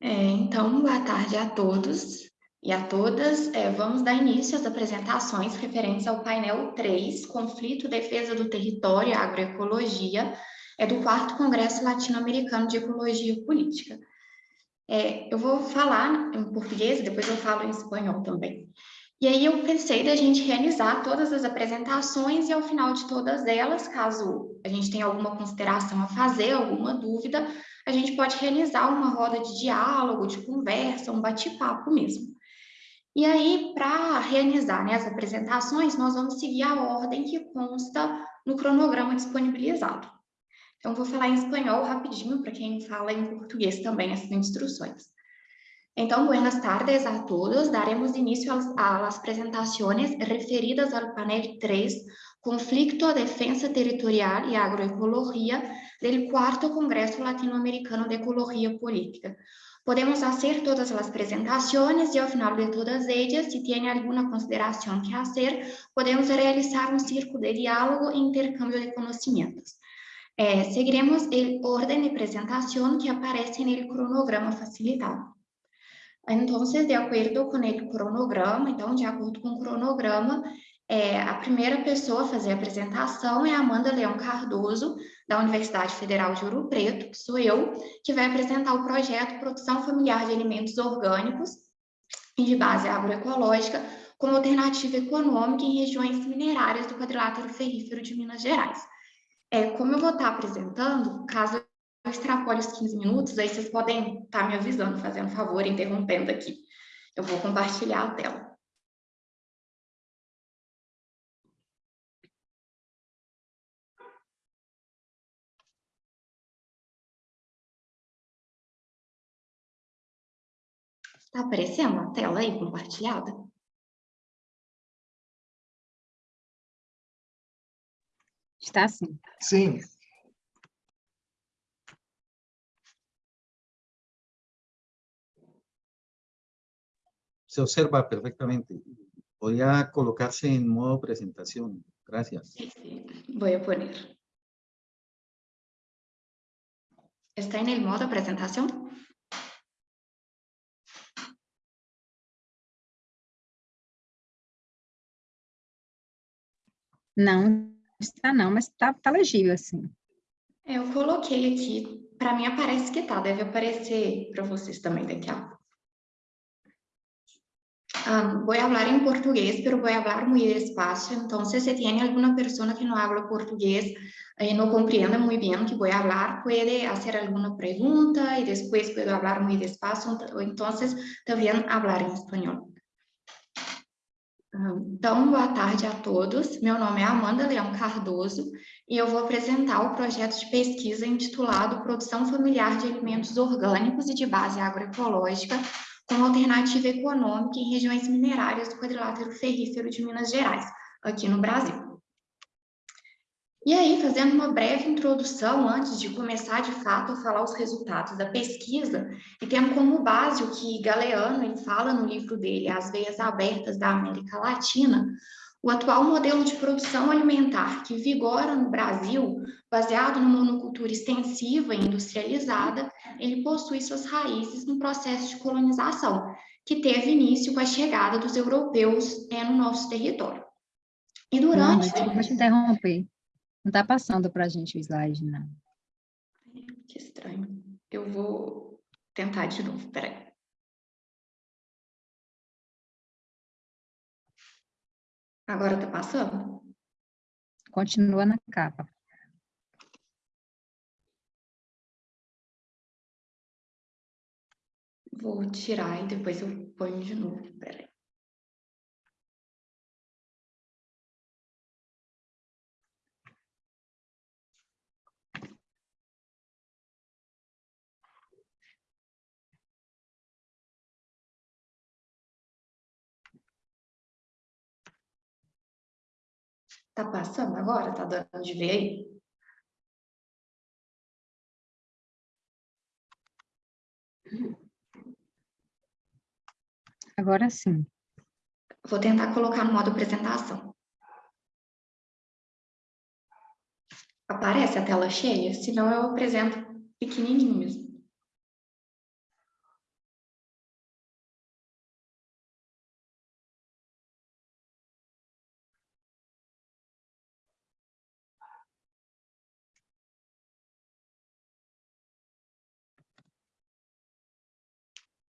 É, então, boa tarde a todos e a todas. É, vamos dar início às apresentações referentes ao painel 3, Conflito, Defesa do Território e Agroecologia, é do 4 Congresso Latino-Americano de Ecologia Política. É, eu vou falar em português, depois eu falo em espanhol também. E aí eu pensei da gente realizar todas as apresentações e ao final de todas elas, caso a gente tenha alguma consideração a fazer, alguma dúvida, a gente pode realizar uma roda de diálogo, de conversa, um bate-papo mesmo. E aí, para realizar né, as apresentações, nós vamos seguir a ordem que consta no cronograma disponibilizado. Então, vou falar em espanhol rapidinho, para quem fala em português também, as instruções. Então, buenas tardes a todos. Daremos inicio a las presentaciones referidas al panel 3, Conflicto, Defensa Territorial y Agroecología, del cuarto Congreso Latinoamericano de Ecología Política. Podemos hacer todas las presentaciones y al final de todas ellas, si tiene alguna consideración que hacer, podemos realizar un círculo de diálogo e intercambio de conocimientos. Eh, seguiremos el orden de presentación que aparece el cronograma facilitado. Então, de acordo com o cronograma, então, de acordo com o cronograma, é, a primeira pessoa a fazer a apresentação é a Amanda Leão Cardoso, da Universidade Federal de Ouro Preto, que sou eu, que vai apresentar o projeto Produção Familiar de Alimentos Orgânicos e de base agroecológica como alternativa econômica em regiões minerárias do quadrilátero ferrífero de Minas Gerais. É, como eu vou estar apresentando, caso extrapole os 15 minutos, aí vocês podem estar tá me avisando, fazendo favor, interrompendo aqui. Eu vou compartilhar a tela. Está aparecendo a tela aí compartilhada? Está sim. Sim. Se observa perfectamente. Podría colocarse en modo presentación. Gracias. Sí, sí. Voy a poner. ¿Está en el modo presentación? Não, está não, mas está tá legível assim. Eu coloquei aqui, para mim aparece que tá, deve aparecer para vocês também daqui a pouco. Um, voy a hablar en portugués, pero voy a hablar muy despacio, entonces si tiene alguna persona que no habla portugués y eh, no comprende muy bien que voy a hablar, puede hacer alguna pregunta y después puedo hablar muy despacio, entonces también hablar em espanhol. Então, boa tarde a todos. Meu nome é Amanda Leão Cardoso e eu vou apresentar o projeto de pesquisa intitulado Produção Familiar de Alimentos Orgânicos e de Base Agroecológica como alternativa econômica em regiões minerárias do quadrilátero ferrífero de Minas Gerais, aqui no Brasil. E aí, fazendo uma breve introdução, antes de começar de fato a falar os resultados da pesquisa, e tendo como base o que Galeano ele fala no livro dele, As Veias Abertas da América Latina, o atual modelo de produção alimentar que vigora no Brasil, baseado numa monocultura extensiva e industrializada, ele possui suas raízes no processo de colonização, que teve início com a chegada dos europeus é, no nosso território. E durante... Não, desculpa te interromper. Não está passando para a gente o slide, não. Que estranho. Eu vou tentar de novo, peraí. Agora tá passando? Continua na capa. Vou tirar e depois eu ponho de novo. Peraí. Tá passando agora? Tá dando de ver aí? Agora sim. Vou tentar colocar no modo apresentação. Aparece a tela cheia? Senão eu apresento pequenininho mesmo.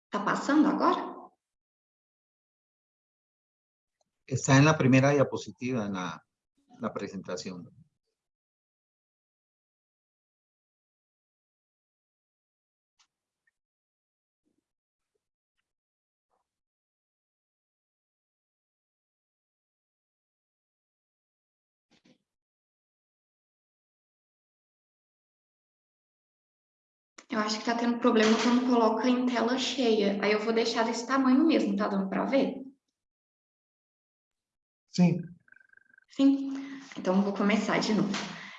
Está passando agora? Está en la primera diapositiva, en la, la presentación. Eu acho que está tendo problema quando coloca em tela cheia. Aí eu vou deixar desse tamanho mesmo, tá dando para ver? Sim. Sim. Então, vou começar de novo.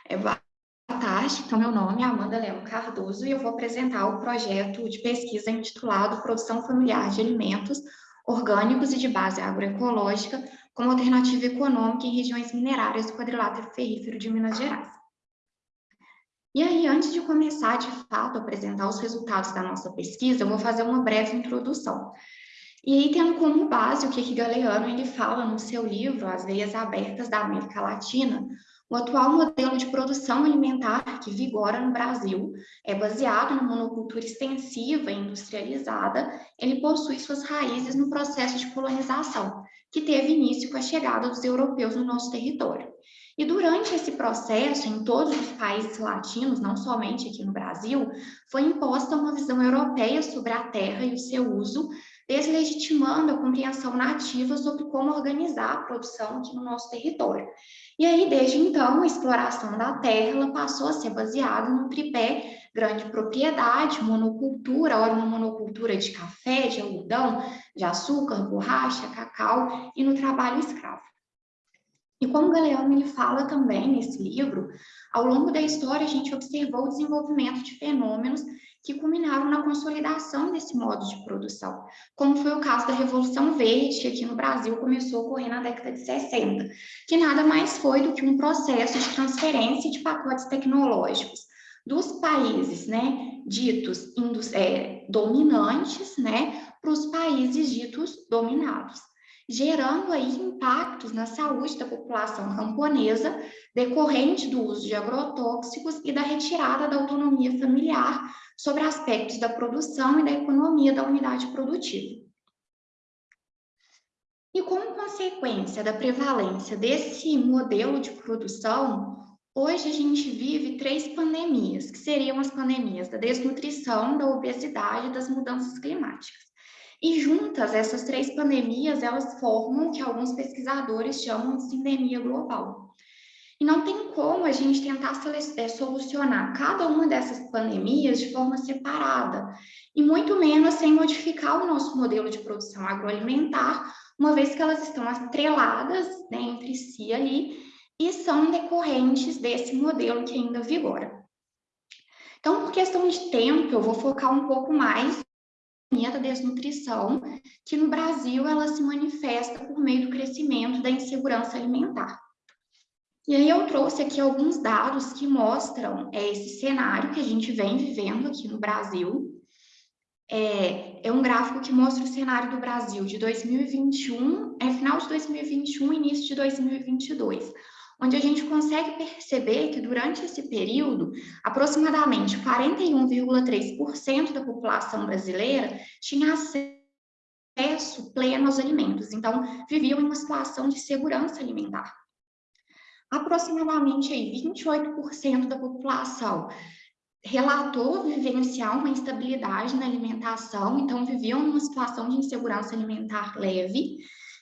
É, boa tarde, então meu nome é Amanda Leão Cardoso e eu vou apresentar o projeto de pesquisa intitulado Produção Familiar de Alimentos Orgânicos e de Base Agroecológica como Alternativa Econômica em Regiões Minerárias do Quadrilátero Ferrífero de Minas Gerais. E aí, antes de começar, de fato, a apresentar os resultados da nossa pesquisa, eu vou fazer uma breve introdução. E aí, tendo como base o que, que Galeano ele fala no seu livro As Veias Abertas da América Latina, o atual modelo de produção alimentar que vigora no Brasil é baseado na monocultura extensiva e industrializada, ele possui suas raízes no processo de colonização, que teve início com a chegada dos europeus no nosso território. E durante esse processo, em todos os países latinos, não somente aqui no Brasil, foi imposta uma visão europeia sobre a terra e o seu uso, deslegitimando a compreensão nativa sobre como organizar a produção aqui no nosso território. E aí, desde então, a exploração da terra passou a ser baseada no tripé grande propriedade, monocultura, ora uma monocultura de café, de algodão, de açúcar, borracha, cacau e no trabalho escravo. E como Galeano ele fala também nesse livro, ao longo da história a gente observou o desenvolvimento de fenômenos que culminaram na consolidação desse modo de produção, como foi o caso da Revolução Verde, que aqui no Brasil começou a ocorrer na década de 60, que nada mais foi do que um processo de transferência de pacotes tecnológicos dos países, né, ditos é, dominantes, né, para os países ditos dominados gerando aí impactos na saúde da população camponesa, decorrente do uso de agrotóxicos e da retirada da autonomia familiar sobre aspectos da produção e da economia da unidade produtiva. E como consequência da prevalência desse modelo de produção, hoje a gente vive três pandemias, que seriam as pandemias da desnutrição, da obesidade e das mudanças climáticas. E juntas, essas três pandemias, elas formam o que alguns pesquisadores chamam de sindemia global. E não tem como a gente tentar é, solucionar cada uma dessas pandemias de forma separada, e muito menos sem modificar o nosso modelo de produção agroalimentar, uma vez que elas estão atreladas né, entre si ali e são decorrentes desse modelo que ainda vigora. Então, por questão de tempo, eu vou focar um pouco mais da desnutrição, que no Brasil ela se manifesta por meio do crescimento da insegurança alimentar. E aí eu trouxe aqui alguns dados que mostram é, esse cenário que a gente vem vivendo aqui no Brasil. É, é um gráfico que mostra o cenário do Brasil de 2021, é final de 2021, início de 2022, onde a gente consegue perceber que durante esse período, aproximadamente 41,3% da população brasileira tinha acesso pleno aos alimentos, então viviam em uma situação de segurança alimentar. Aproximadamente aí, 28% da população relatou vivenciar uma instabilidade na alimentação, então viviam numa situação de insegurança alimentar leve,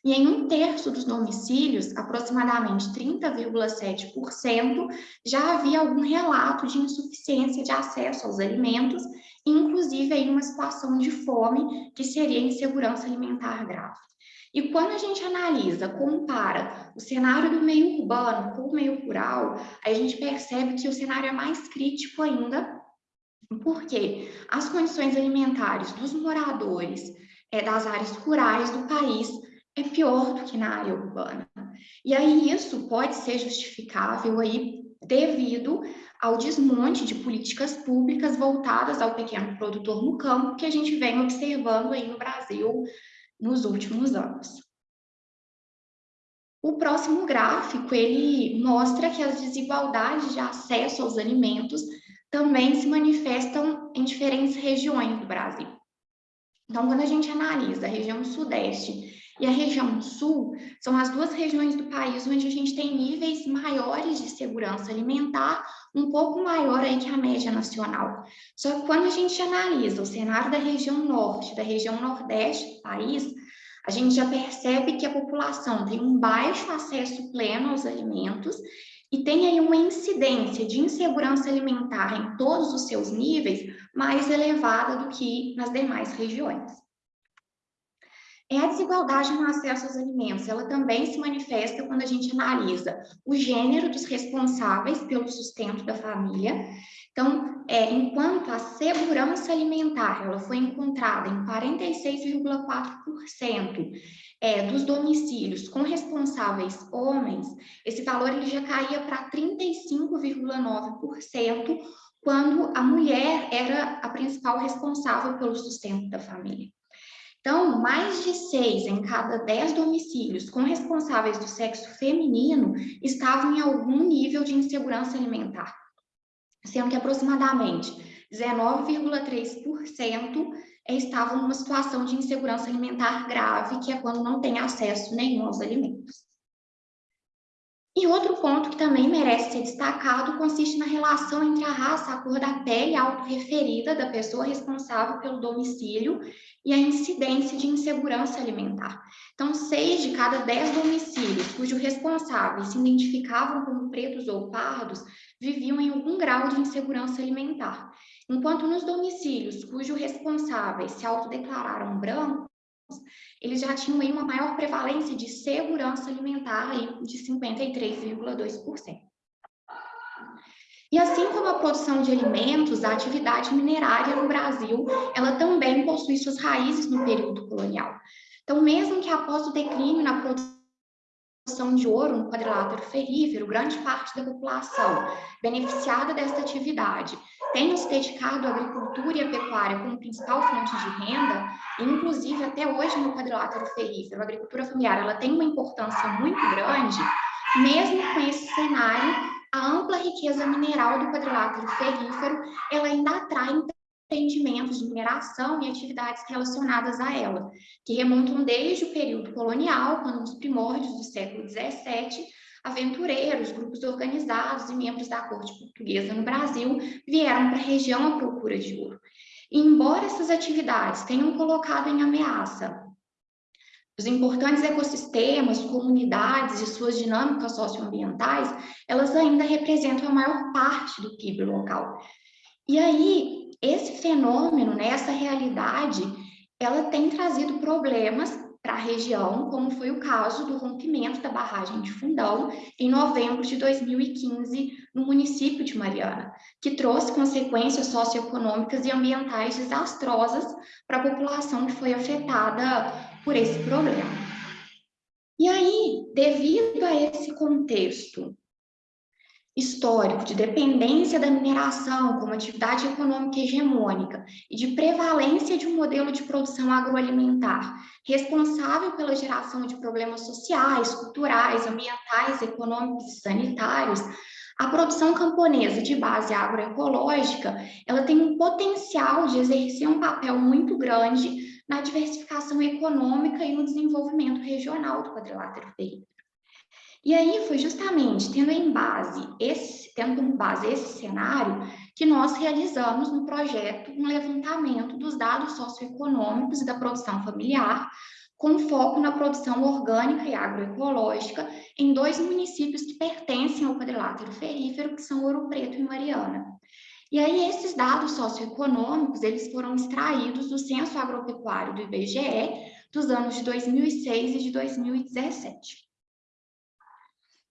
e em um terço dos domicílios, aproximadamente 30,7%, já havia algum relato de insuficiência de acesso aos alimentos, inclusive em uma situação de fome, que seria insegurança alimentar grave. E quando a gente analisa, compara o cenário do meio urbano com o meio rural, a gente percebe que o cenário é mais crítico ainda, porque as condições alimentares dos moradores é, das áreas rurais do país é pior do que na área urbana. E aí isso pode ser justificável aí devido ao desmonte de políticas públicas voltadas ao pequeno produtor no campo que a gente vem observando aí no Brasil nos últimos anos. O próximo gráfico, ele mostra que as desigualdades de acesso aos alimentos também se manifestam em diferentes regiões do Brasil. Então, quando a gente analisa a região sudeste e a região sul, são as duas regiões do país onde a gente tem níveis maiores de segurança alimentar, um pouco maior aí que a média nacional. Só que quando a gente analisa o cenário da região norte, da região nordeste do país, a gente já percebe que a população tem um baixo acesso pleno aos alimentos e tem aí uma incidência de insegurança alimentar em todos os seus níveis mais elevada do que nas demais regiões. É a desigualdade no acesso aos alimentos, ela também se manifesta quando a gente analisa o gênero dos responsáveis pelo sustento da família. Então, é, enquanto a segurança alimentar ela foi encontrada em 46,4% é, dos domicílios com responsáveis homens, esse valor ele já caía para 35,9% quando a mulher era a principal responsável pelo sustento da família. Então, mais de seis em cada dez domicílios com responsáveis do sexo feminino estavam em algum nível de insegurança alimentar, sendo que aproximadamente 19,3% estavam numa situação de insegurança alimentar grave, que é quando não tem acesso nenhum aos alimentos. E outro ponto que também merece ser destacado consiste na relação entre a raça, a cor da pele autorreferida da pessoa responsável pelo domicílio e a incidência de insegurança alimentar. Então, seis de cada dez domicílios cujos responsáveis se identificavam como pretos ou pardos viviam em algum grau de insegurança alimentar, enquanto nos domicílios cujos responsáveis se autodeclararam brancos, eles já tinham aí uma maior prevalência de segurança alimentar aí de 53,2%. E assim como a produção de alimentos, a atividade minerária no Brasil, ela também possui suas raízes no período colonial. Então, mesmo que após o declínio na produção de ouro no quadrilátero ferrífero, grande parte da população beneficiada desta atividade tenha se dedicado à agricultura e à pecuária como principal fonte de renda, inclusive até hoje no quadrilátero ferrífero, a agricultura familiar ela tem uma importância muito grande, mesmo com esse cenário a ampla riqueza mineral do quadrilátero ferrífero, ela ainda atrai empreendimentos de mineração e atividades relacionadas a ela, que remontam desde o período colonial, quando nos primórdios do século XVII, aventureiros, grupos organizados e membros da corte portuguesa no Brasil vieram para a região à procura de ouro. E, embora essas atividades tenham colocado em ameaça os importantes ecossistemas, comunidades e suas dinâmicas socioambientais, elas ainda representam a maior parte do PIB local. E aí, esse fenômeno, né, essa realidade, ela tem trazido problemas para a região, como foi o caso do rompimento da barragem de Fundão em novembro de 2015 no município de Mariana, que trouxe consequências socioeconômicas e ambientais desastrosas para a população que foi afetada por esse problema. E aí, devido a esse contexto histórico de dependência da mineração como atividade econômica hegemônica e de prevalência de um modelo de produção agroalimentar responsável pela geração de problemas sociais, culturais, ambientais, econômicos e sanitários, a produção camponesa de base agroecológica, ela tem um potencial de exercer um papel muito grande na diversificação econômica e no desenvolvimento regional do quadrilátero ferrífero. E aí foi justamente tendo em base esse, tendo como base esse cenário que nós realizamos no projeto um levantamento dos dados socioeconômicos e da produção familiar, com foco na produção orgânica e agroecológica em dois municípios que pertencem ao quadrilátero ferífero, que são Ouro Preto e Mariana. E aí, esses dados socioeconômicos, eles foram extraídos do Censo Agropecuário do IBGE dos anos de 2006 e de 2017.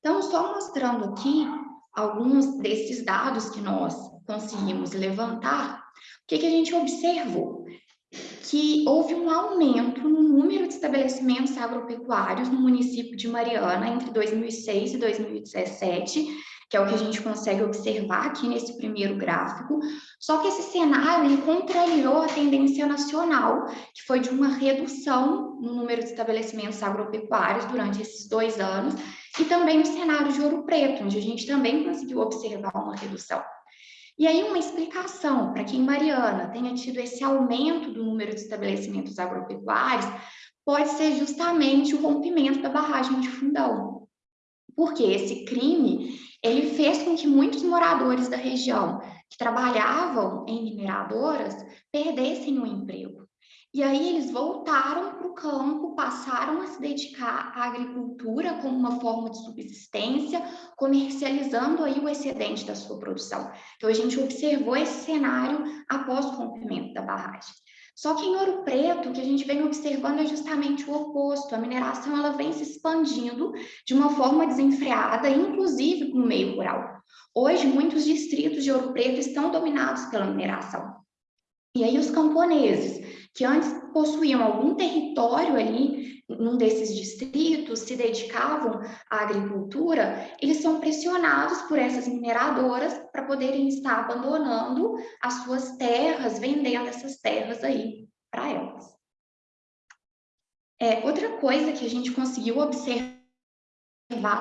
Então, só mostrando aqui alguns desses dados que nós conseguimos levantar, o que, que a gente observou? Que houve um aumento no número de estabelecimentos agropecuários no município de Mariana entre 2006 e 2017, que é o que a gente consegue observar aqui nesse primeiro gráfico, só que esse cenário contrariou a tendência nacional, que foi de uma redução no número de estabelecimentos agropecuários durante esses dois anos, e também o cenário de Ouro Preto, onde a gente também conseguiu observar uma redução. E aí uma explicação para que Mariana tenha tido esse aumento do número de estabelecimentos agropecuários pode ser justamente o rompimento da barragem de Fundão. Porque esse crime, ele fez com que muitos moradores da região que trabalhavam em mineradoras perdessem o emprego. E aí eles voltaram para o campo, passaram a se dedicar à agricultura como uma forma de subsistência, comercializando aí o excedente da sua produção. Então a gente observou esse cenário após o rompimento da barragem. Só que em Ouro Preto, o que a gente vem observando é justamente o oposto. A mineração ela vem se expandindo de uma forma desenfreada, inclusive no meio rural. Hoje, muitos distritos de Ouro Preto estão dominados pela mineração. E aí os camponeses, que antes possuíam algum território ali, num desses distritos, se dedicavam à agricultura, eles são pressionados por essas mineradoras para poderem estar abandonando as suas terras, vendendo essas terras aí para elas. É, outra coisa que a gente conseguiu observar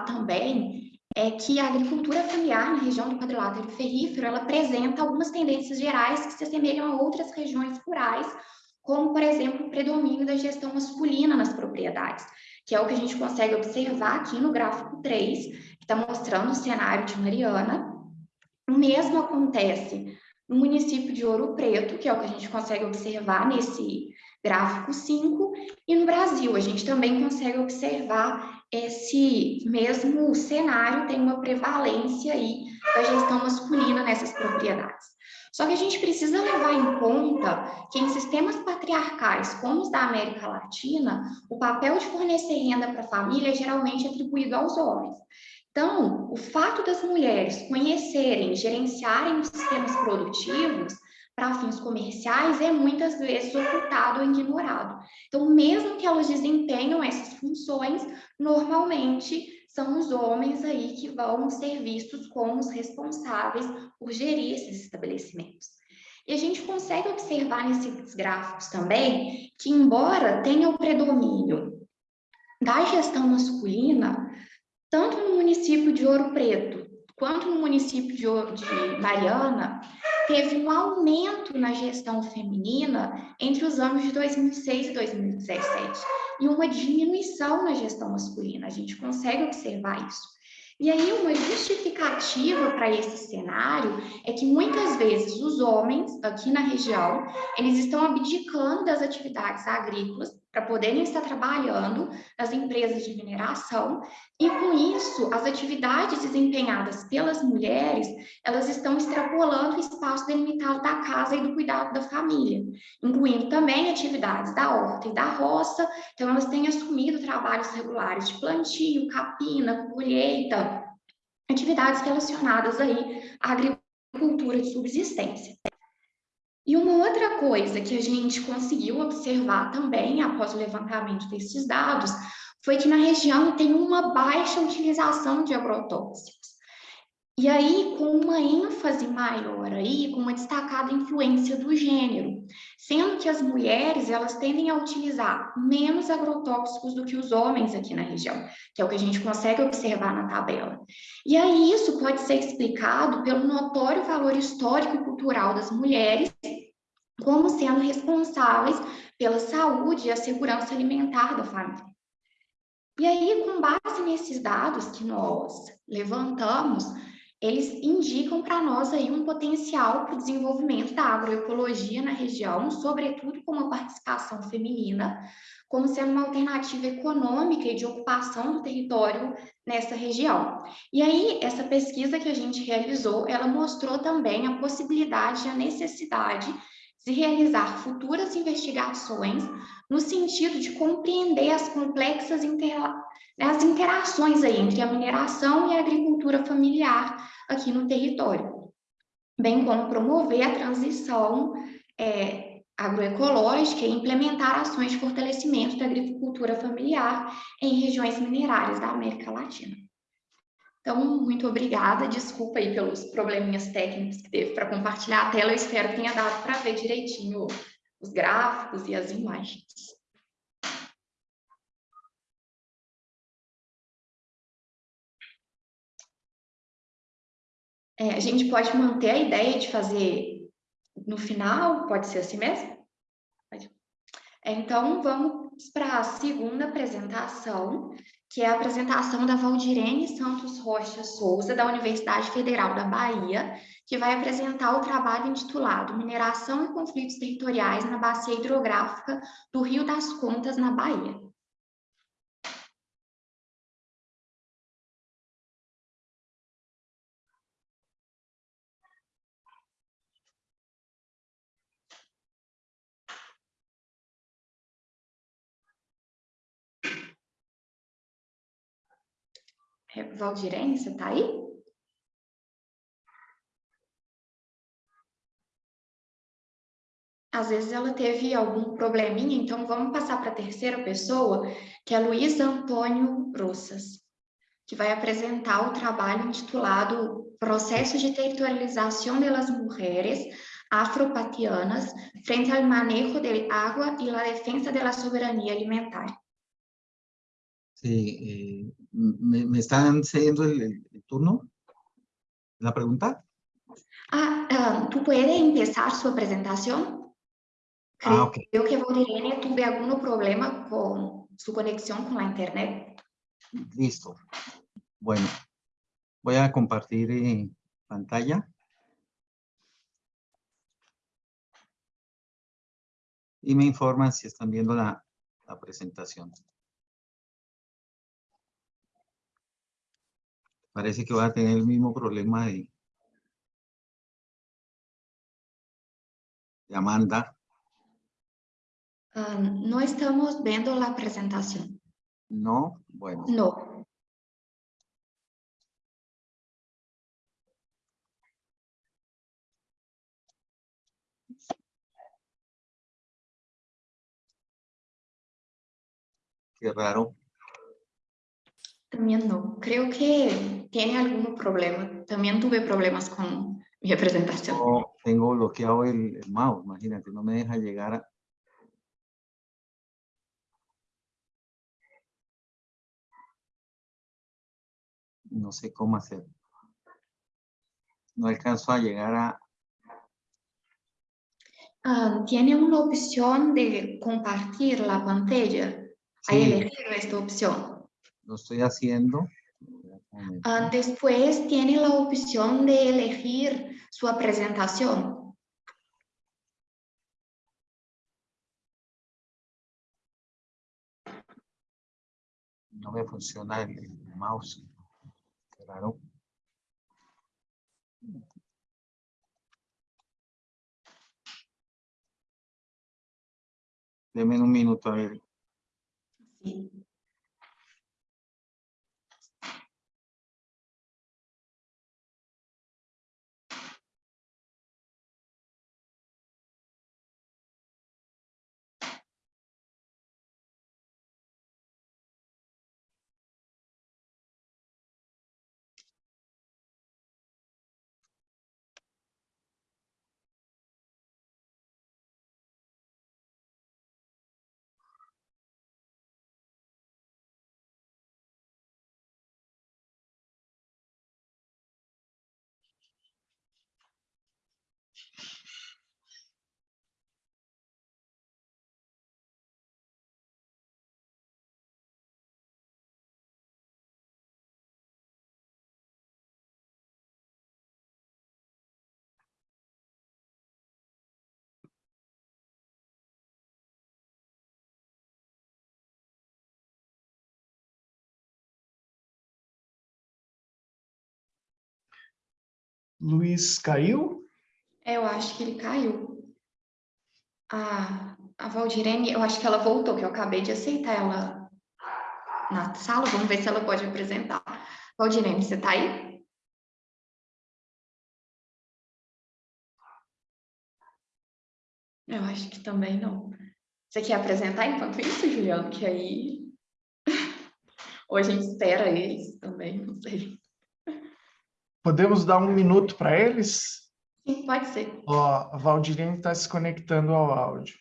também é que a agricultura familiar na região do quadrilátero ferrífero, ela apresenta algumas tendências gerais que se assemelham a outras regiões rurais, como, por exemplo, o predomínio da gestão masculina nas propriedades, que é o que a gente consegue observar aqui no gráfico 3, que está mostrando o cenário de Mariana. O mesmo acontece no município de Ouro Preto, que é o que a gente consegue observar nesse gráfico 5, e no Brasil a gente também consegue observar esse mesmo cenário, tem uma prevalência aí da gestão masculina nessas propriedades. Só que a gente precisa levar em conta que em sistemas patriarcais, como os da América Latina, o papel de fornecer renda para a família é geralmente atribuído aos homens. Então, o fato das mulheres conhecerem, gerenciarem os sistemas produtivos para fins comerciais é muitas vezes ocultado ou ignorado. Então, mesmo que elas desempenham essas funções, normalmente são os homens aí que vão ser vistos como os responsáveis por gerir esses estabelecimentos. E a gente consegue observar nesses gráficos também que, embora tenha o predomínio da gestão masculina, tanto no município de Ouro Preto quanto no município de, Mariana, teve um aumento na gestão feminina entre os anos de 2006 e 2017 e uma diminuição na gestão masculina. A gente consegue observar isso. E aí, uma justificativa para esse cenário é que muitas vezes os homens aqui na região, eles estão abdicando das atividades agrícolas para poderem estar trabalhando nas empresas de mineração, e com isso, as atividades desempenhadas pelas mulheres, elas estão extrapolando o espaço delimitado da casa e do cuidado da família, incluindo também atividades da horta e da roça, então elas têm assumido trabalhos regulares de plantio, capina, colheita, atividades relacionadas aí à agricultura de subsistência. E uma outra coisa que a gente conseguiu observar também após o levantamento desses dados foi que na região tem uma baixa utilização de agrotóxicos. E aí, com uma ênfase maior aí, com uma destacada influência do gênero, sendo que as mulheres, elas tendem a utilizar menos agrotóxicos do que os homens aqui na região, que é o que a gente consegue observar na tabela. E aí, isso pode ser explicado pelo notório valor histórico e cultural das mulheres como sendo responsáveis pela saúde e a segurança alimentar da família. E aí, com base nesses dados que nós levantamos, eles indicam para nós aí um potencial para o desenvolvimento da agroecologia na região, sobretudo com uma participação feminina, como sendo uma alternativa econômica e de ocupação do território nessa região. E aí, essa pesquisa que a gente realizou, ela mostrou também a possibilidade e a necessidade de realizar futuras investigações no sentido de compreender as complexas intera as interações aí entre a mineração e a agricultura familiar aqui no território, bem como promover a transição é, agroecológica e implementar ações de fortalecimento da agricultura familiar em regiões minerárias da América Latina. Então, muito obrigada, desculpa aí pelos probleminhas técnicos que teve para compartilhar a tela, eu espero que tenha dado para ver direitinho os gráficos e as imagens. É, a gente pode manter a ideia de fazer no final, pode ser assim mesmo? É, então, vamos para a segunda apresentação, que é a apresentação da Valdirene Santos Rocha Souza, da Universidade Federal da Bahia, que vai apresentar o trabalho intitulado Mineração e Conflitos Territoriais na Bacia Hidrográfica do Rio das Contas, na Bahia. Valdirene, você está aí? Às vezes ela teve algum probleminha, então vamos passar para a terceira pessoa, que é Luiz Antônio Rossas, que vai apresentar o trabalho intitulado Processo de Territorialização das Mulheres Afropatianas frente ao manejo de água e a defesa da soberania alimentar. Sí, eh, ¿me, ¿me, están cediendo el, el, turno? ¿La pregunta? Ah, um, ¿tú puedes empezar su presentación? Creo, ah, okay. creo que Valdirene tuve algún problema con su conexión con la internet. Listo. Bueno, voy a compartir eh, pantalla. Y me informan si están viendo la, la presentación. Parece que va a tener el mismo problema de, de Amanda. Um, no estamos viendo la presentación. No, bueno. No. Qué raro. También no. Creo que tiene algún problema. También tuve problemas con mi presentación. No, tengo bloqueado el, el, mouse, imagínate, no me deja llegar a... No sé cómo hacer. No alcanzo a llegar a... Ah, tiene una opción de compartir la pantalla. Sí. Hay elegido esta opción lo estoy haciendo. Uh, después tiene la opción de elegir su presentación. No me funciona el, el mouse. Claro. Deme un minuto a ver. Sí. Luiz caiu? É, eu acho que ele caiu. A, a Valdirene, eu acho que ela voltou, que eu acabei de aceitar ela na sala. Vamos ver se ela pode apresentar. Valdirene, você está aí? Eu acho que também não. Você quer apresentar enquanto isso, Juliano? Que aí... Ou a gente espera eles também, não sei. Podemos dar um minuto para eles? Sim, pode ser. Ó, a Valdirene está se conectando ao áudio.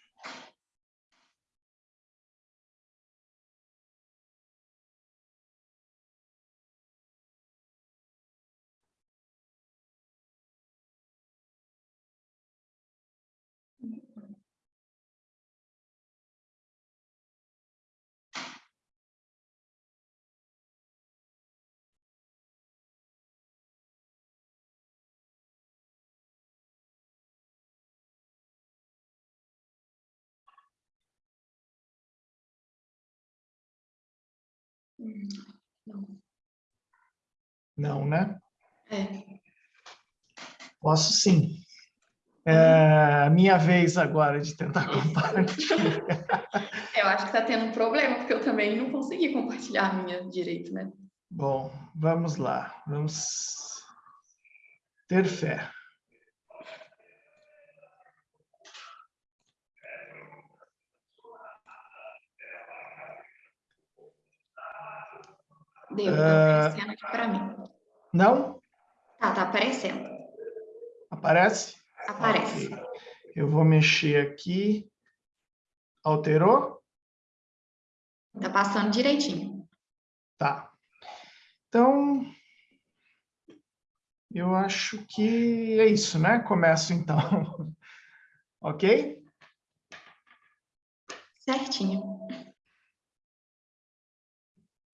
Não. Não, né? É. Posso sim. É minha vez agora de tentar compartilhar. Eu acho que está tendo um problema, porque eu também não consegui compartilhar a minha direito, né? Bom, vamos lá. Vamos ter fé. Deu, tá aparecendo aqui para mim. Não? Tá, tá aparecendo. Aparece? Aparece. Ok. Eu vou mexer aqui. Alterou? Tá passando direitinho. Tá. Então, eu acho que é isso, né? Começo então. ok? Certinho.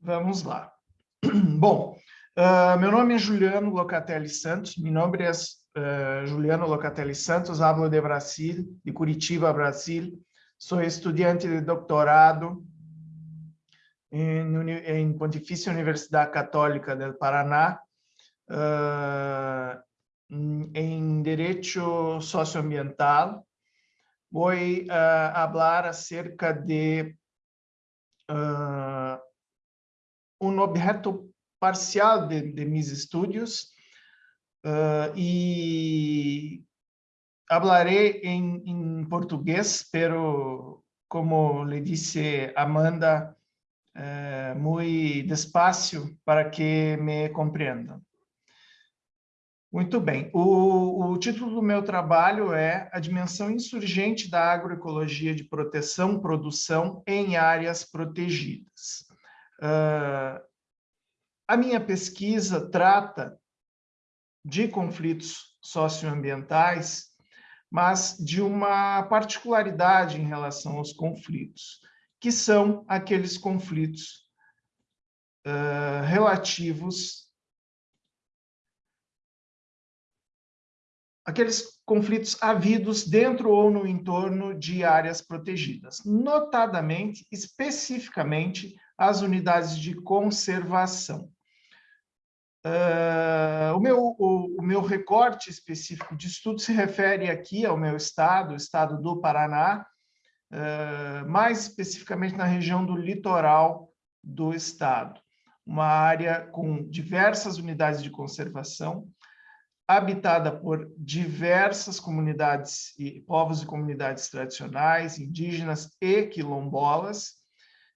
Vamos lá. Bom, uh, meu nome é Juliano Locatelli Santos, meu nome é uh, Juliano Locatelli Santos, hablo de Brasil, de Curitiba, Brasil. Sou estudante de doutorado em, em Pontifícia Universidade Católica do Paraná, uh, em Direito Socioambiental. Vou uh, falar acerca de uh, um objeto parcial de, de mis estudos uh, e hablaré em, em português, pero como le disse Amanda, uh, muito despacio para que me compreendam. Muito bem. O, o, título do meu trabalho é A Dimensão Insurgente da Agroecologia de Proteção Produção em Áreas Protegidas. Uh, a minha pesquisa trata de conflitos socioambientais, mas de uma particularidade em relação aos conflitos, que são aqueles conflitos uh, relativos aqueles conflitos havidos dentro ou no entorno de áreas protegidas, notadamente, especificamente, as unidades de conservação. Uh, o, meu, o, o, meu recorte específico de estudo se refere aqui ao meu estado, o estado do Paraná, uh, mais especificamente na região do litoral do estado, uma área com diversas unidades de conservação, habitada por diversas comunidades e povos e comunidades tradicionais, indígenas e quilombolas,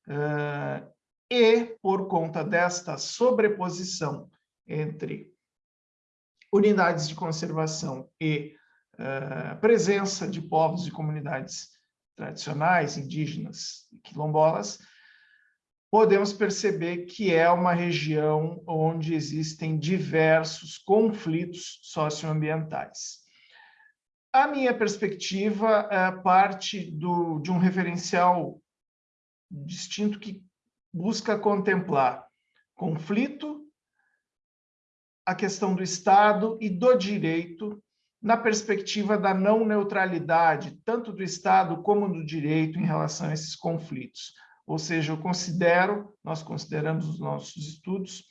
uh, e por conta desta sobreposição entre unidades de conservação e uh, presença de povos e comunidades tradicionais, indígenas e quilombolas, podemos perceber que é uma região onde existem diversos conflitos socioambientais. A minha perspectiva é parte do, de um referencial distinto que busca contemplar conflito, a questão do Estado e do direito na perspectiva da não neutralidade, tanto do Estado como do direito em relação a esses conflitos. Ou seja, eu considero, nós consideramos os nossos estudos,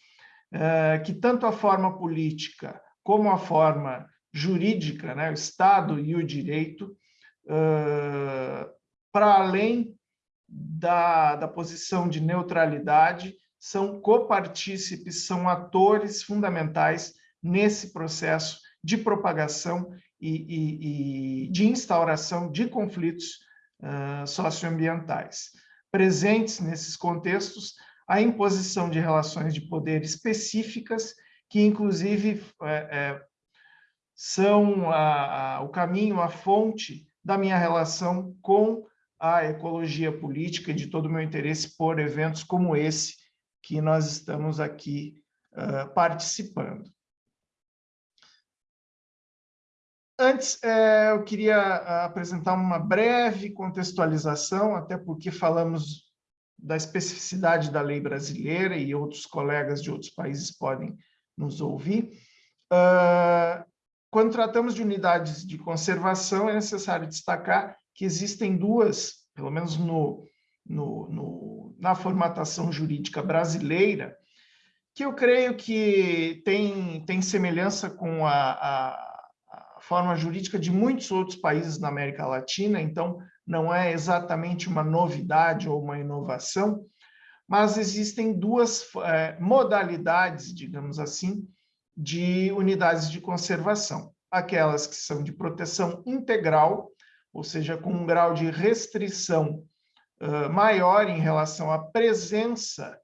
eh, que tanto a forma política como a forma jurídica, né, o Estado e o direito, eh, para além da, da posição de neutralidade, são copartícipes, são atores fundamentais nesse processo de propagação e, e, e de instauração de conflitos uh, socioambientais. Presentes nesses contextos a imposição de relações de poder específicas que inclusive é, é, são a, a, o caminho, a fonte da minha relação com a ecologia política e de todo o meu interesse por eventos como esse que nós estamos aqui uh, participando. Antes, eu queria apresentar uma breve contextualização, até porque falamos da especificidade da lei brasileira e outros colegas de outros países podem nos ouvir. Uh, quando tratamos de unidades de conservação, é necessário destacar que existem duas, pelo menos no, no, no, na formatação jurídica brasileira, que eu creio que tem, tem semelhança com a, a, a forma jurídica de muitos outros países na América Latina, então não é exatamente uma novidade ou uma inovação, mas existem duas é, modalidades, digamos assim, de unidades de conservação. Aquelas que são de proteção integral, ou seja, com um grau de restrição uh, maior em relação à presença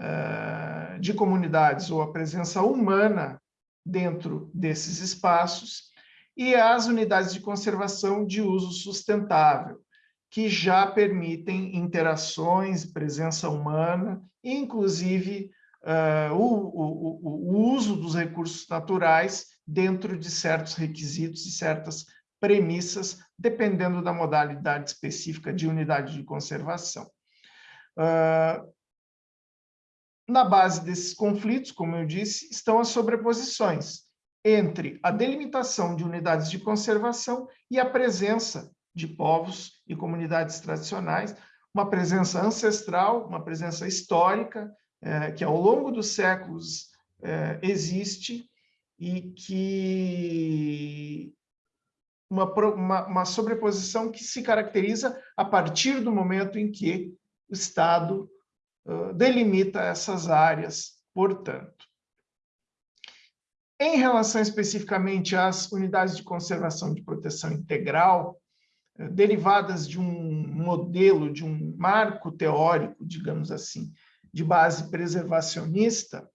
uh, de comunidades ou à presença humana dentro desses espaços, e as unidades de conservação de uso sustentável, que já permitem interações, presença humana, inclusive uh, o, o, o, uso dos recursos naturais dentro de certos requisitos e certas premissas, dependendo da modalidade específica de unidade de conservação. Uh, na base desses conflitos, como eu disse, estão as sobreposições entre a delimitação de unidades de conservação e a presença de povos e comunidades tradicionais, uma presença ancestral, uma presença histórica, é, que ao longo dos séculos é, existe e que uma, uma, uma, sobreposição que se caracteriza a partir do momento em que o Estado uh, delimita essas áreas, portanto. Em relação especificamente às unidades de conservação de proteção integral, derivadas de um modelo, de um marco teórico, digamos assim, de base preservacionista,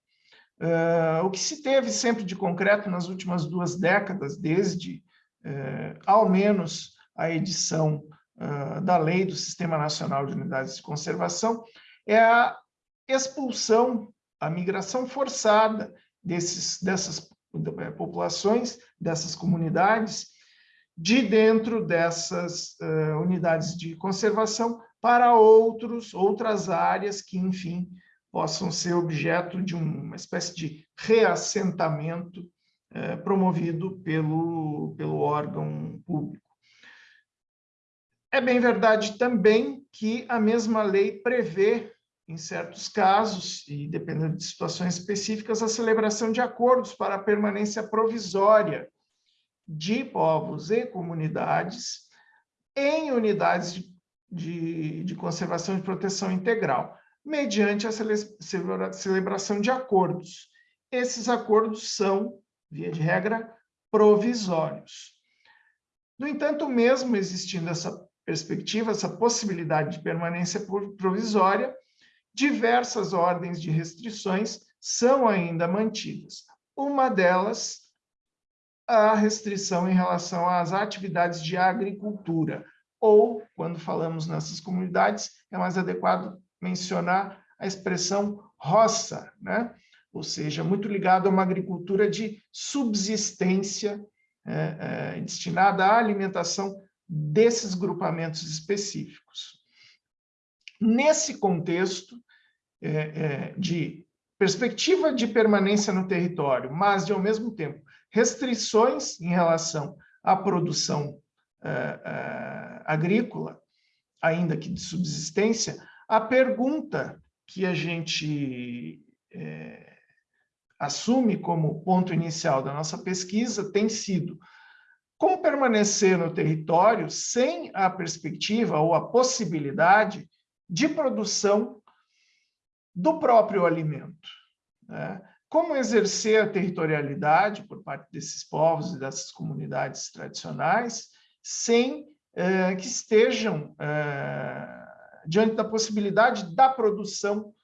uh, o que se teve sempre de concreto nas últimas duas décadas, desde uh, ao menos a edição uh, da Lei do Sistema Nacional de Unidades de Conservação, é a expulsão, a migração forçada desses, dessas populações, dessas comunidades, de dentro dessas unidades de conservação para outros, outras áreas que, enfim, possam ser objeto de uma espécie de reassentamento eh, promovido pelo, pelo órgão público. É bem verdade também que a mesma lei prevê, em certos casos, e dependendo de situações específicas, a celebração de acordos para a permanência provisória de povos e comunidades em unidades de de, de conservação e proteção integral, mediante a celebração de acordos. Esses acordos são, via de regra, provisórios. No entanto, mesmo existindo essa perspectiva, essa possibilidade de permanência provisória, diversas ordens de restrições são ainda mantidas. Uma delas, a restrição em relação às atividades de agricultura, ou, quando falamos nessas comunidades, é mais adequado mencionar a expressão roça, né? Ou seja, muito ligado a uma agricultura de subsistência é, é, destinada à alimentação desses grupamentos específicos. Nesse contexto é, é de perspectiva de permanência no território, mas, de, ao mesmo tempo, restrições em relação à produção uh, uh, agrícola, ainda que de subsistência, a pergunta que a gente é, assume como ponto inicial da nossa pesquisa tem sido como permanecer no território sem a perspectiva ou a possibilidade de produção do próprio alimento. Né? Como exercer a territorialidade por parte desses povos e dessas comunidades tradicionais sem eh, que estejam eh, diante da possibilidade da produção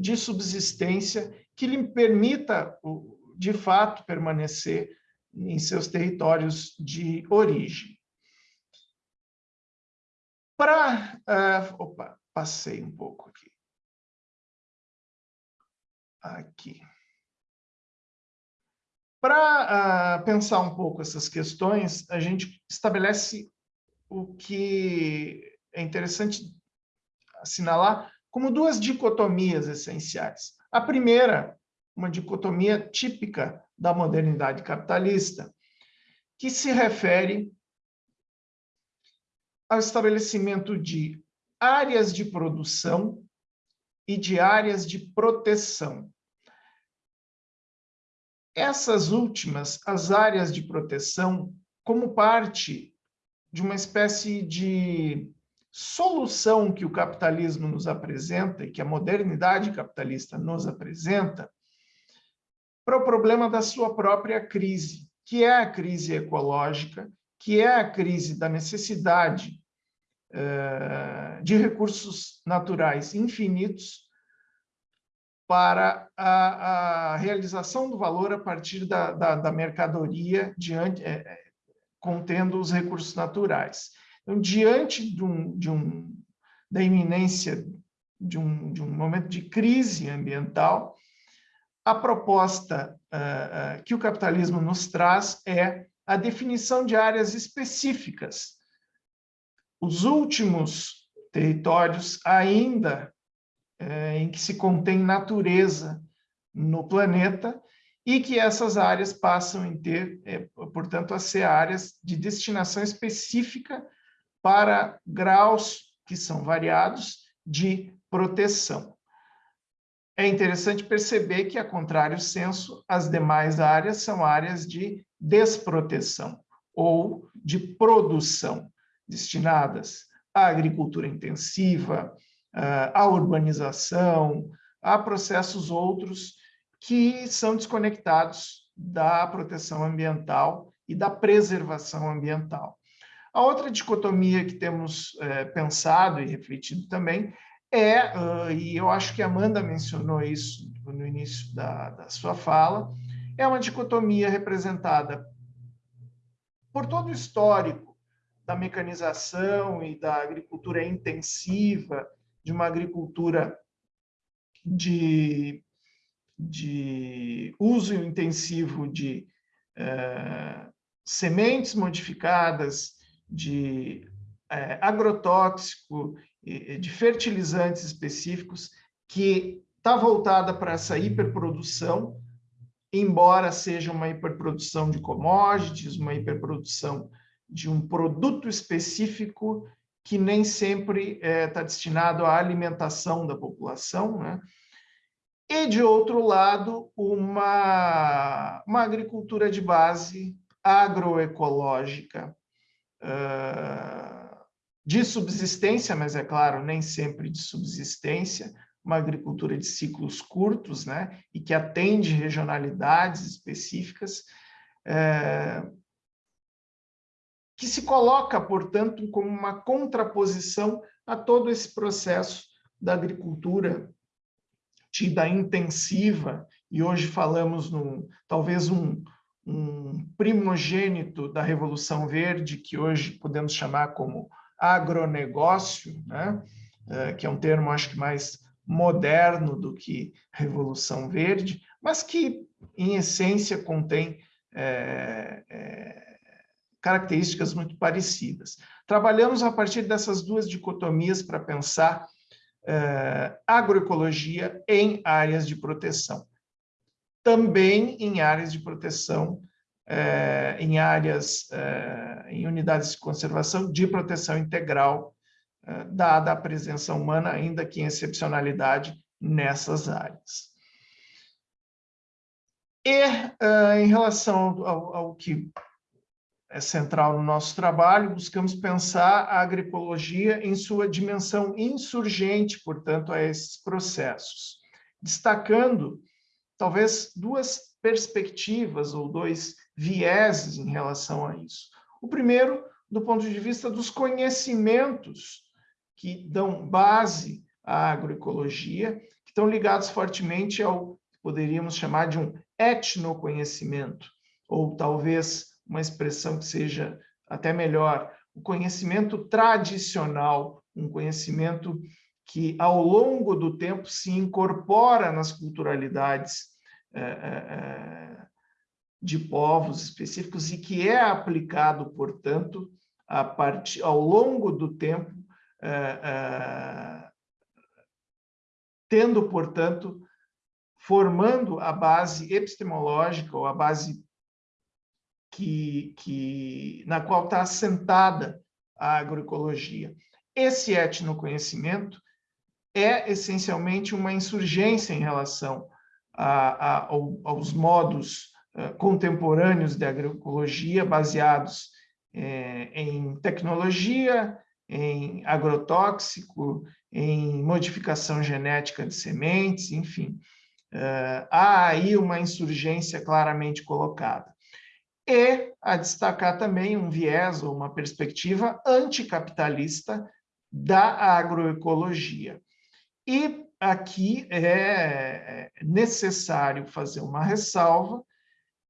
de subsistência que lhe permita, de fato, permanecer em seus territórios de origem. Para... Uh, opa, passei um pouco aqui. Aqui. Para uh, pensar um pouco essas questões, a gente estabelece o que é interessante assinalar como duas dicotomias essenciais. A primeira, uma dicotomia típica da modernidade capitalista, que se refere ao estabelecimento de áreas de produção e de áreas de proteção. Essas últimas, as áreas de proteção, como parte de uma espécie de solução que o capitalismo nos apresenta e que a modernidade capitalista nos apresenta para o problema da sua própria crise, que é a crise ecológica, que é a crise da necessidade uh, de recursos naturais infinitos para a, a, realização do valor a partir da, da, da mercadoria diante, é, contendo os recursos naturais. Então, diante de um, de um, da iminência de um, de um momento de crise ambiental, a proposta uh, uh, que o capitalismo nos traz é a definição de áreas específicas. Os últimos territórios ainda uh, em que se contém natureza no planeta e que essas áreas passam a ter, eh, portanto, a ser áreas de destinação específica para graus que são variados de proteção. É interessante perceber que, a contrário senso, as demais áreas são áreas de desproteção ou de produção, destinadas à agricultura intensiva, à urbanização, a processos outros que são desconectados da proteção ambiental e da preservação ambiental. A outra dicotomia que temos é, pensado e refletido também é, uh, e eu acho que a Amanda mencionou isso no início da, da sua fala, é uma dicotomia representada por todo o histórico da mecanização e da agricultura intensiva, de uma agricultura de, de uso intensivo de uh, sementes modificadas, de é, agrotóxico, de fertilizantes específicos, que está voltada para essa hiperprodução, embora seja uma hiperprodução de commodities, uma hiperprodução de um produto específico que nem sempre está é, tá destinado à alimentação da população, né? e, de outro lado, uma, uma agricultura de base agroecológica, de subsistência, mas é claro, nem sempre de subsistência, uma agricultura de ciclos curtos, né, e que atende regionalidades específicas, é, que se coloca, portanto, como uma contraposição a todo esse processo da agricultura tida intensiva, e hoje falamos num, talvez um, um primogênito da Revolução Verde, que hoje podemos chamar como agronegócio, né? É, que é um termo, acho que mais moderno do que Revolução Verde, mas que, em essência, contém é, é, características muito parecidas. Trabalhamos a partir dessas duas dicotomias para pensar é, agroecologia em áreas de proteção também em áreas de proteção, é, em áreas, é, em unidades de conservação de proteção integral, é, dada a presença humana, ainda que em excepcionalidade, nessas áreas. E, em relação ao, ao que é central no nosso trabalho, buscamos pensar a agroecologia em sua dimensão insurgente, portanto, a esses processos, destacando talvez duas perspectivas ou dois vieses em relação a isso. O primeiro, do ponto de vista dos conhecimentos que dão base à agroecologia, que estão ligados fortemente ao que poderíamos chamar de um etnoconhecimento, ou talvez uma expressão que seja até melhor, o conhecimento tradicional, um conhecimento que, ao longo do tempo, se incorpora nas culturalidades é, é, de povos específicos e que é aplicado, portanto, a partir, ao longo do tempo, tendo, portanto, formando a base epistemológica ou a base que, que, na qual está assentada a agroecologia. Esse etnoconhecimento é essencialmente uma insurgência em relação a, a, aos modos uh, contemporâneos de agroecologia baseados eh, em tecnologia, em agrotóxico, em modificação genética de sementes, enfim. Uh, há aí uma insurgência claramente colocada. E a destacar também um viés ou uma perspectiva anticapitalista da agroecologia. E aqui é, é necessário fazer uma ressalva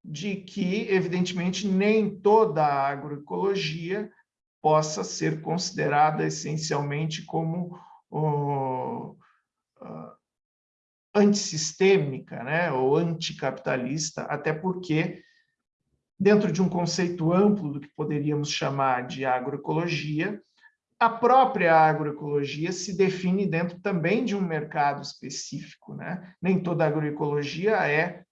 de que, evidentemente, nem toda a agroecologia possa ser considerada essencialmente como uh, antissistêmica né, ou anticapitalista, até porque, dentro de um conceito amplo do que poderíamos chamar de agroecologia, a própria agroecologia se define dentro também de um mercado específico. Né? Nem toda agroecologia é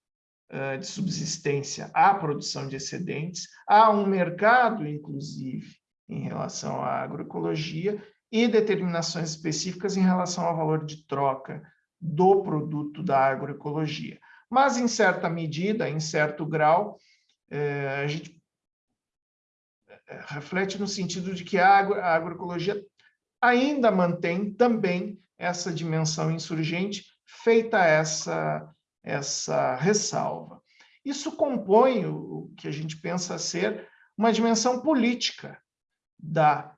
uh, de subsistência. Há produção de excedentes, há um mercado, inclusive, em relação à agroecologia e determinações específicas em relação ao valor de troca do produto da agroecologia. Mas, em certa medida, em certo grau, a gente reflete no sentido de que a, agro, a agroecologia ainda mantém também essa dimensão insurgente, feita essa, essa ressalva. Isso compõe o que a gente pensa ser uma dimensão política da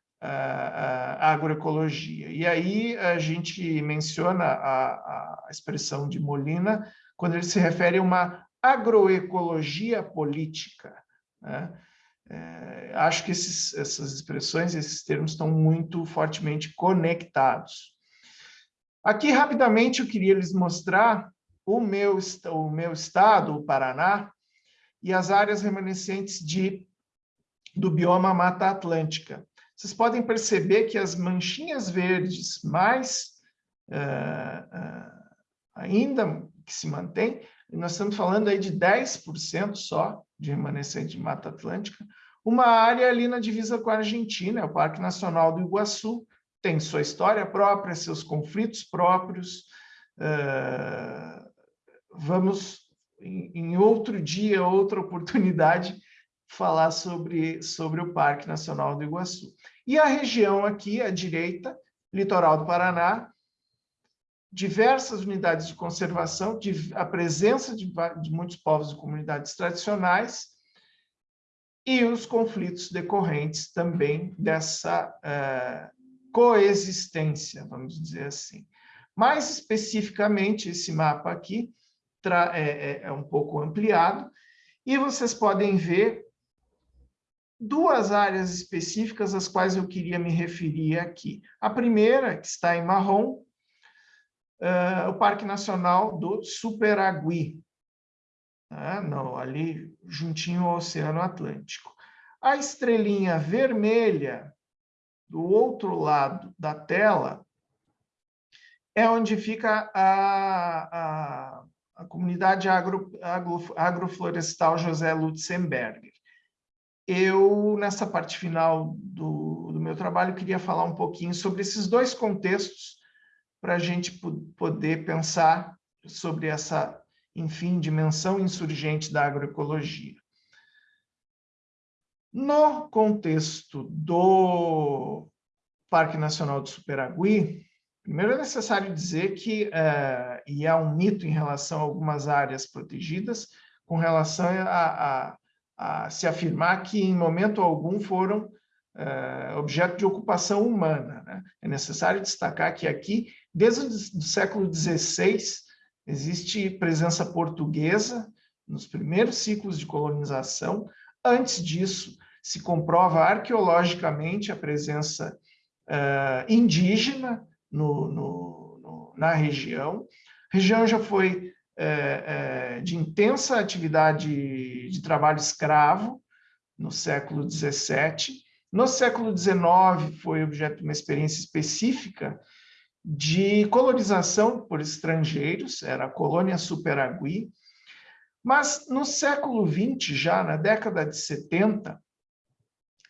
agroecologia. E aí a gente menciona a, a expressão de Molina quando ele se refere a uma agroecologia política. Né? É, acho que esses, essas expressões, esses termos estão muito fortemente conectados. Aqui, rapidamente, eu queria lhes mostrar o meu, o meu estado, o Paraná, e as áreas remanescentes de, do bioma Mata Atlântica. Vocês podem perceber que as manchinhas verdes mais uh, uh, ainda que se mantém, nós estamos falando aí de 10% só de remanescente de Mata Atlântica, uma área ali na divisa com a Argentina, é o Parque Nacional do Iguaçu, tem sua história própria, seus conflitos próprios. Vamos, em, em, outro dia, outra oportunidade, falar sobre, sobre o Parque Nacional do Iguaçu. E a região aqui, à direita, litoral do Paraná, diversas unidades de conservação, a presença de, de muitos povos e comunidades tradicionais e os conflitos decorrentes também dessa uh, coexistência, vamos dizer assim. Mais especificamente, esse mapa aqui é, é, é um pouco ampliado, e vocês podem ver duas áreas específicas às quais eu queria me referir aqui. A primeira, que está em marrom, uh, o Parque Nacional do Superagui, né? Não, ali juntinho ao Oceano Atlântico. A estrelinha vermelha do outro lado da tela é onde fica a, a, a comunidade agro, agro, agroflorestal José Lutzenberger. Eu, nessa parte final do, do meu trabalho, queria falar um pouquinho sobre esses dois contextos para a gente poder pensar sobre essa, enfim, dimensão insurgente da agroecologia. No contexto do Parque Nacional do Superagui, primeiro é necessário dizer que, uh, e há um mito em relação a algumas áreas protegidas, com relação a, a, a se afirmar que em momento algum foram uh, objeto de ocupação humana. Né? É necessário destacar que aqui, desde o século XVI, existe presença portuguesa nos primeiros ciclos de colonização. Antes disso, se comprova arqueologicamente a presença uh, indígena no, no, no, na região. A região já foi é, é, de intensa atividade de trabalho escravo no século XVII. No século XIX foi objeto de uma experiência específica de colonização por estrangeiros, era a colônia Superagui, mas no século XX, já na década de 70,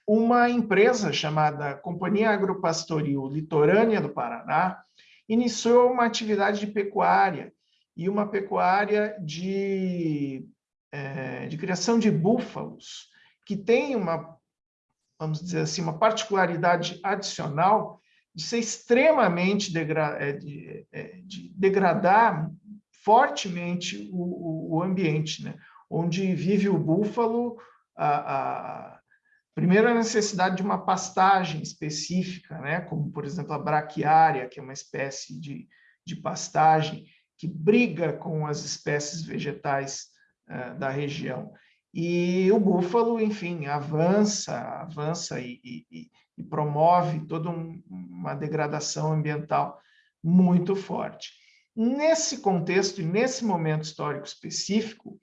uma empresa chamada Companhia Agropastoril Litorânea do Paraná iniciou uma atividade de pecuária e uma pecuária de, é, de criação de búfalos, que tem uma, vamos dizer assim, uma particularidade adicional de ser extremamente degra é, de, é, de degradar fortemente o, o, ambiente, né? onde vive o búfalo, a, a, primeiro a necessidade de uma pastagem específica, né? como, por exemplo, a braquiária, que é uma espécie de, de pastagem, que briga com as espécies vegetais uh, da região. E o búfalo, enfim, avança, avança e, e, e promove toda um, uma degradação ambiental muito forte. Nesse contexto e nesse momento histórico específico,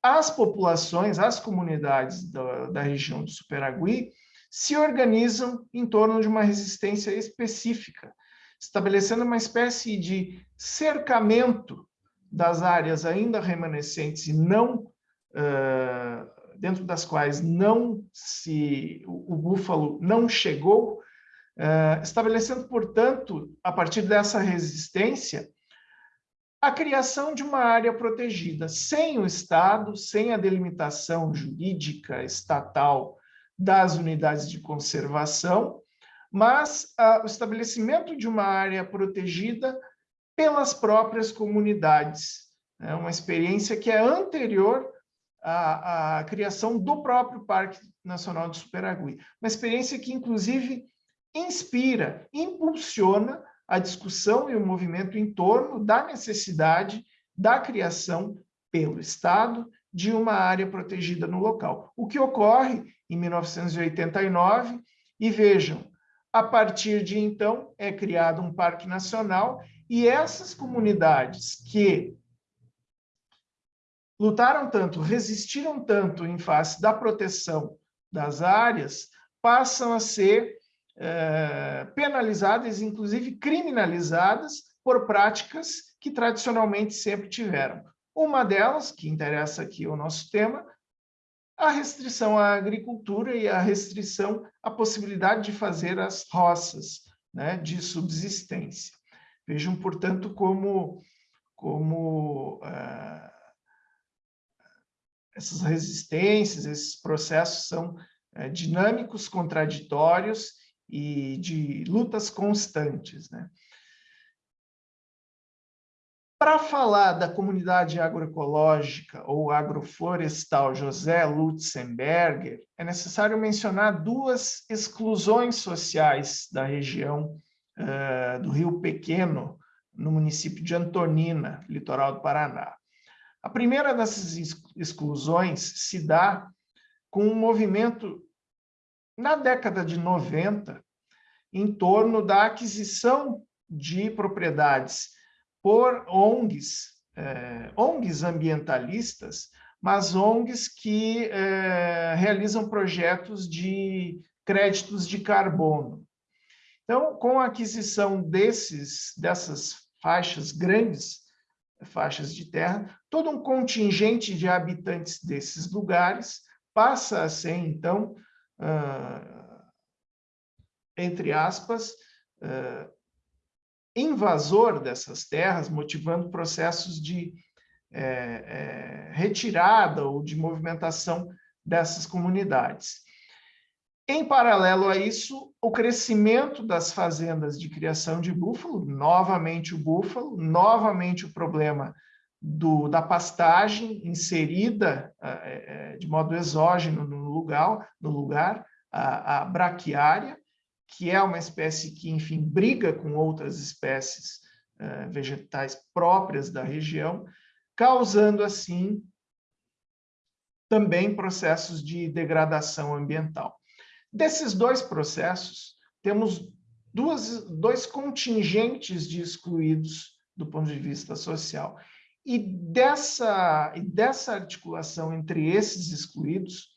as populações, as comunidades da, da região do Superagui se organizam em torno de uma resistência específica, estabelecendo uma espécie de cercamento das áreas ainda remanescentes e não uh, dentro das quais não se o, o búfalo não chegou, uh, estabelecendo, portanto, a partir dessa resistência, a criação de uma área protegida, sem o Estado, sem a delimitação jurídica estatal das unidades de conservação, mas ah, o estabelecimento de uma área protegida pelas próprias comunidades. É uma experiência que é anterior à, à criação do próprio Parque Nacional do Superagui. Uma experiência que, inclusive, inspira, impulsiona a discussão e o movimento em torno da necessidade da criação pelo Estado de uma área protegida no local. O que ocorre em 1989, e vejam, a partir de então, é criado um parque nacional e essas comunidades que lutaram tanto, resistiram tanto em face da proteção das áreas, passam a ser é, penalizadas, inclusive criminalizadas, por práticas que tradicionalmente sempre tiveram. Uma delas, que interessa aqui o nosso tema, a restrição à agricultura e a restrição à possibilidade de fazer as roças né, de subsistência. Vejam, portanto, como, como uh, essas resistências, esses processos são uh, dinâmicos, contraditórios e de lutas constantes. Né? Para falar da comunidade agroecológica ou agroflorestal José Lutzenberger, é necessário mencionar duas exclusões sociais da região uh, do Rio Pequeno, no município de Antonina, litoral do Paraná. A primeira dessas exclusões se dá com um movimento na década de 90 em torno da aquisição de propriedades por ONGs, eh, ONGs ambientalistas, mas ONGs que eh, realizam projetos de créditos de carbono. Então, com a aquisição desses, dessas faixas grandes, faixas de terra, todo um contingente de habitantes desses lugares passa a ser, então, uh, entre aspas, uh, invasor dessas terras, motivando processos de é, é, retirada ou de movimentação dessas comunidades. Em paralelo a isso, o crescimento das fazendas de criação de búfalo, novamente o búfalo, novamente o problema do, da pastagem inserida é, é de modo exógeno no lugar, no lugar a, a braquiária, que é uma espécie que, enfim, briga com outras espécies uh, vegetais próprias da região, causando, assim, também processos de degradação ambiental. Desses dois processos, temos duas, dois contingentes de excluídos do ponto de vista social. E dessa, e dessa articulação entre esses excluídos,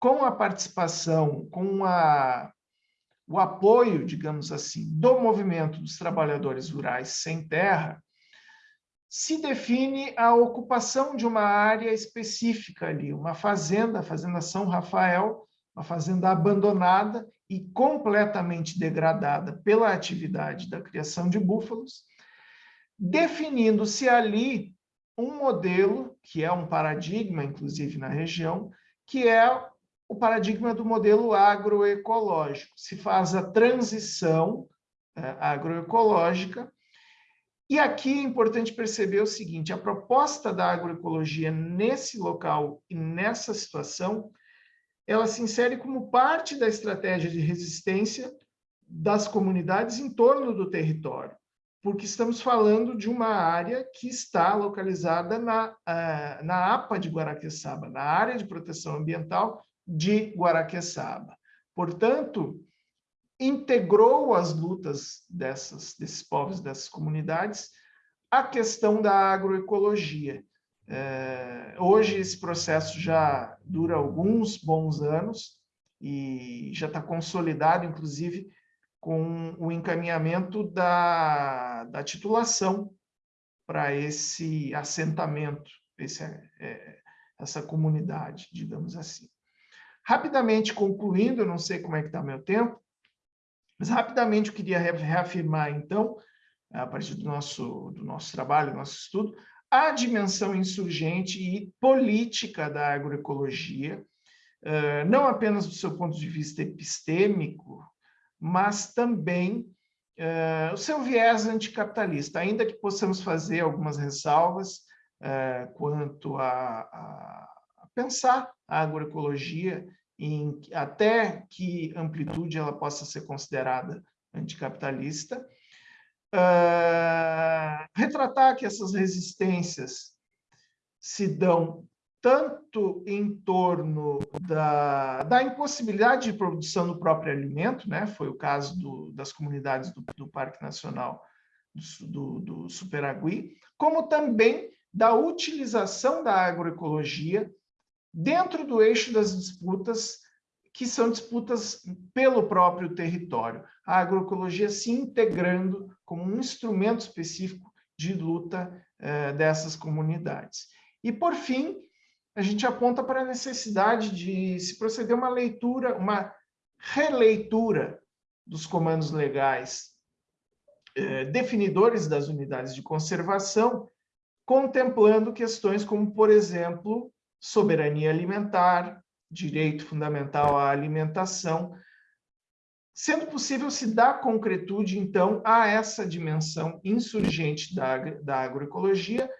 com a participação, com a, o apoio, digamos assim, do movimento dos trabalhadores rurais sem terra, se define a ocupação de uma área específica ali, uma fazenda, a Fazenda São Rafael, uma fazenda abandonada e completamente degradada pela atividade da criação de búfalos, definindo-se ali um modelo, que é um paradigma, inclusive na região, que é o paradigma do modelo agroecológico. Se faz a transição é, agroecológica e aqui é importante perceber o seguinte, a proposta da agroecologia nesse local e nessa situação, ela se insere como parte da estratégia de resistência das comunidades em torno do território, porque estamos falando de uma área que está localizada na, uh, na APA de Guaraqueçaba, na área de proteção ambiental de Guaraqueçaba. Portanto, integrou as lutas dessas, desses povos, dessas comunidades, a questão da agroecologia. É, hoje esse processo já dura alguns bons anos e já está consolidado, inclusive, com o encaminhamento da, da titulação para esse assentamento, esse, é, essa comunidade, digamos assim. Rapidamente concluindo, eu não sei como é que está meu tempo, mas rapidamente eu queria reafirmar, então, a partir do nosso, do nosso trabalho, do nosso estudo, a dimensão insurgente e política da agroecologia, não apenas do seu ponto de vista epistêmico, mas também o seu viés anticapitalista, ainda que possamos fazer algumas ressalvas quanto a, a pensar a agroecologia em até que amplitude ela possa ser considerada anticapitalista, uh, retratar que essas resistências se dão tanto em torno da, da impossibilidade de produção do próprio alimento, né? foi o caso do, das comunidades do, do Parque Nacional do, do, do Superagui, como também da utilização da agroecologia dentro do eixo das disputas, que são disputas pelo próprio território. A agroecologia se integrando como um instrumento específico de luta eh, dessas comunidades. E, por fim, a gente aponta para a necessidade de se proceder uma leitura, uma releitura dos comandos legais eh, definidores das unidades de conservação, contemplando questões como, por exemplo, soberania alimentar, direito fundamental à alimentação, sendo possível se dar concretude, então, a essa dimensão insurgente da, da agroecologia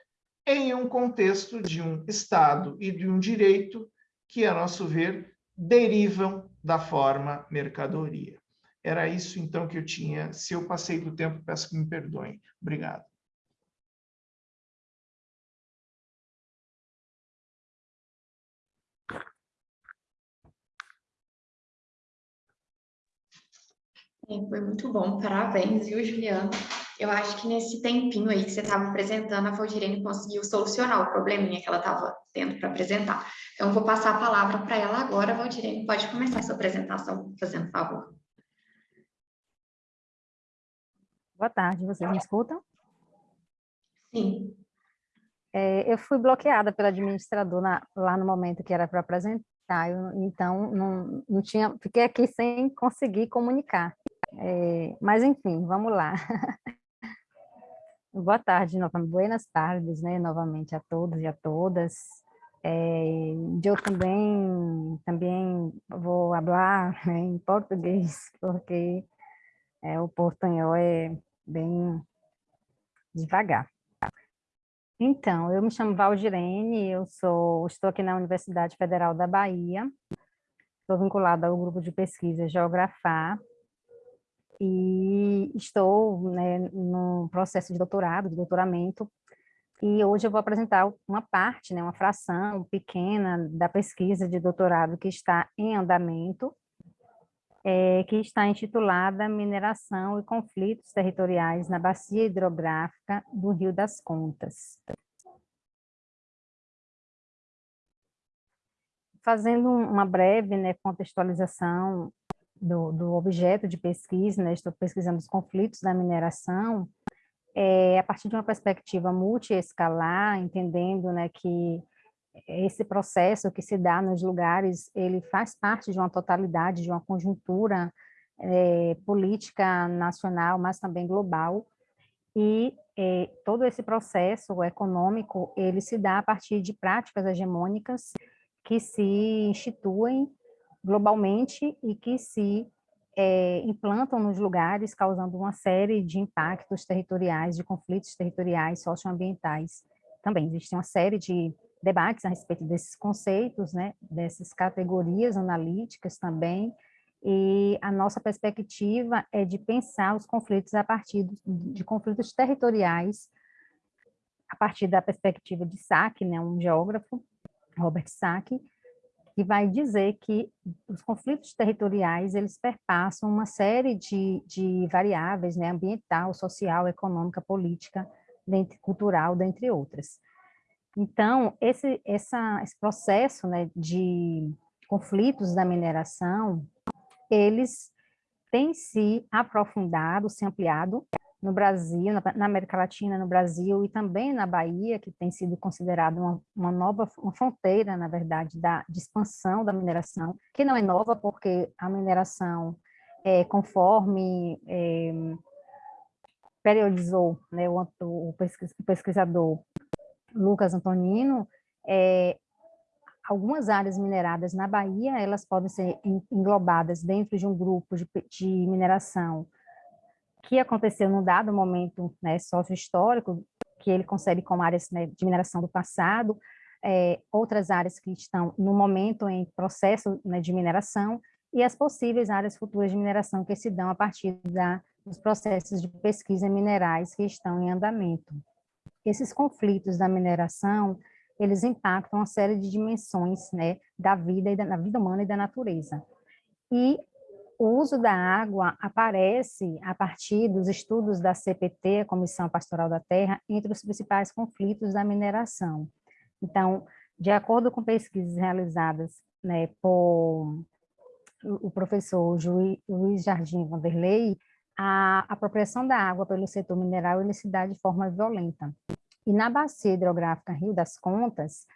em um contexto de um Estado e de um direito que, a nosso ver, derivam da forma mercadoria. Era isso, então, que eu tinha. Se eu passei do tempo, peço que me perdoem. Obrigado. Foi muito bom, parabéns, viu, Juliana? Eu acho que nesse tempinho aí que você estava apresentando, a Valdirene conseguiu solucionar o probleminha que ela estava tendo para apresentar. Então, vou passar a palavra para ela agora. Valdirene, pode começar a sua apresentação, fazendo favor. Boa tarde, vocês me escutam? Sim. É, eu fui bloqueada pelo administrador na, lá no momento que era para apresentar, eu, então não, não tinha, fiquei aqui sem conseguir comunicar. É, mas, enfim, vamos lá. Boa tarde, novamente. Buenas tardes, né, novamente a todos e a todas. É, eu também, também vou falar né, em português, porque é, o portunhol é bem devagar. Então, eu me chamo Valdirene, eu sou, estou aqui na Universidade Federal da Bahia, Estou vinculada ao grupo de pesquisa Geografar e estou né, no processo de doutorado, de doutoramento, e hoje eu vou apresentar uma parte, né, uma fração pequena da pesquisa de doutorado que está em andamento, é, que está intitulada Mineração e Conflitos Territoriais na Bacia Hidrográfica do Rio das Contas. Fazendo uma breve né, contextualização do, do, objeto de pesquisa, né, estou pesquisando os conflitos da mineração, é, a partir de uma perspectiva multiescalar, entendendo né, que esse processo que se dá nos lugares, ele faz parte de uma totalidade, de uma conjuntura é, política nacional, mas também global, e é, todo esse processo econômico, ele se dá a partir de práticas hegemônicas que se instituem globalmente e que se é, implantam nos lugares, causando uma série de impactos territoriais, de conflitos territoriais, socioambientais. Também existe uma série de debates a respeito desses conceitos, né, dessas categorias analíticas também, e a nossa perspectiva é de pensar os conflitos a partir de conflitos territoriais, a partir da perspectiva de Sack, né, um geógrafo, Robert Sack, que vai dizer que os conflitos territoriais, eles perpassam uma série de, de variáveis, né, ambiental, social, econômica, política, dentre, cultural, dentre outras. Então, esse, essa, esse processo né, de conflitos da mineração, eles têm se aprofundado, se ampliado no Brasil, na, América Latina, no Brasil e também na Bahia, que tem sido considerada uma, uma, nova uma fronteira, na verdade, da, de expansão da mineração, que não é nova porque a mineração, é, conforme é, periodizou né, o, o, pesquisador Lucas Antonino, é, algumas áreas mineradas na Bahia, elas podem ser englobadas dentro de um grupo de, de mineração que aconteceu num dado momento né, sócio-histórico, que ele concebe como áreas né, de mineração do passado, é, outras áreas que estão no momento em processo né, de mineração, e as possíveis áreas futuras de mineração que se dão a partir da, dos processos de pesquisa minerais que estão em andamento. Esses conflitos da mineração, eles impactam uma série de dimensões né, da vida e da, da vida humana e da natureza. E o uso da água aparece a partir dos estudos da CPT, a Comissão Pastoral da Terra, entre os principais conflitos da mineração. Então, de acordo com pesquisas realizadas né, por o professor Luiz Jardim Vanderlei, a apropriação da água pelo setor mineral ele se dá de forma violenta. E na bacia hidrográfica Rio das Contas,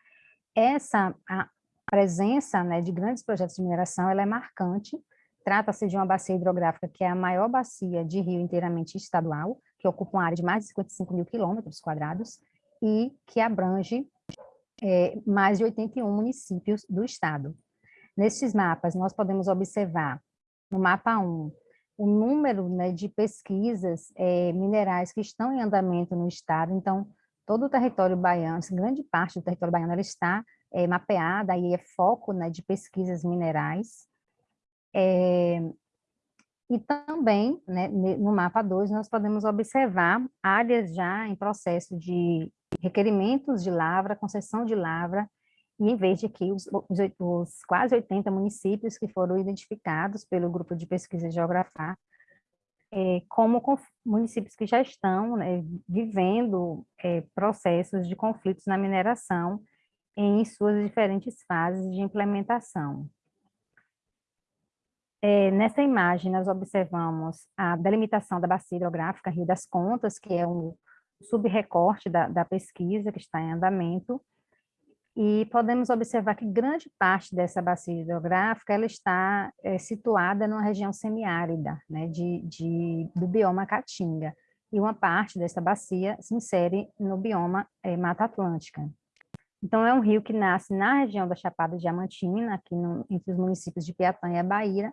essa a presença né, de grandes projetos de mineração ela é marcante, Trata-se de uma bacia hidrográfica que é a maior bacia de rio inteiramente estadual, que ocupa uma área de mais de 55 mil quilômetros quadrados e que abrange é, mais de 81 municípios do estado. Nestes mapas, nós podemos observar, no mapa 1, o número né, de pesquisas é, minerais que estão em andamento no estado, então, todo o território baiano, grande parte do território baiano, está é, mapeada, aí é foco né, de pesquisas minerais, é, e também, né, no mapa 2, nós podemos observar áreas já em processo de requerimentos de lavra, concessão de lavra, e em vez de que os, os, os quase 80 municípios que foram identificados pelo grupo de pesquisa geografar, é, como municípios que já estão né, vivendo é, processos de conflitos na mineração em suas diferentes fases de implementação. É, nessa imagem, nós observamos a delimitação da bacia hidrográfica Rio das Contas, que é um subrecorte da, da pesquisa que está em andamento, e podemos observar que grande parte dessa bacia hidrográfica ela está é, situada numa região semiárida, né, de, de, do bioma Caatinga, e uma parte dessa bacia se insere no bioma é, Mata Atlântica. Então, é um rio que nasce na região da Chapada Diamantina, aqui no, entre os municípios de Piatã e Bahia,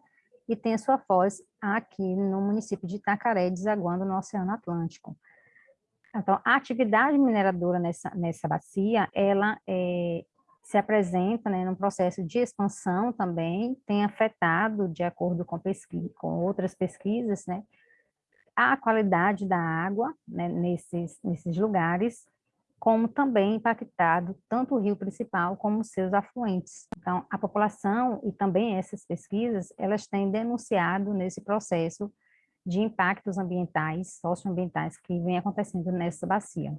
e tem sua foz aqui no município de Itacaré, desaguando no Oceano Atlântico. Então, a atividade mineradora nessa, nessa bacia, ela é, se apresenta né, num processo de expansão também, tem afetado, de acordo com, pesquisa, com outras pesquisas, né, a qualidade da água né, nesses, nesses lugares, como também impactado tanto o rio principal como seus afluentes. Então, a população e também essas pesquisas, elas têm denunciado nesse processo de impactos ambientais, socioambientais que vem acontecendo nessa bacia.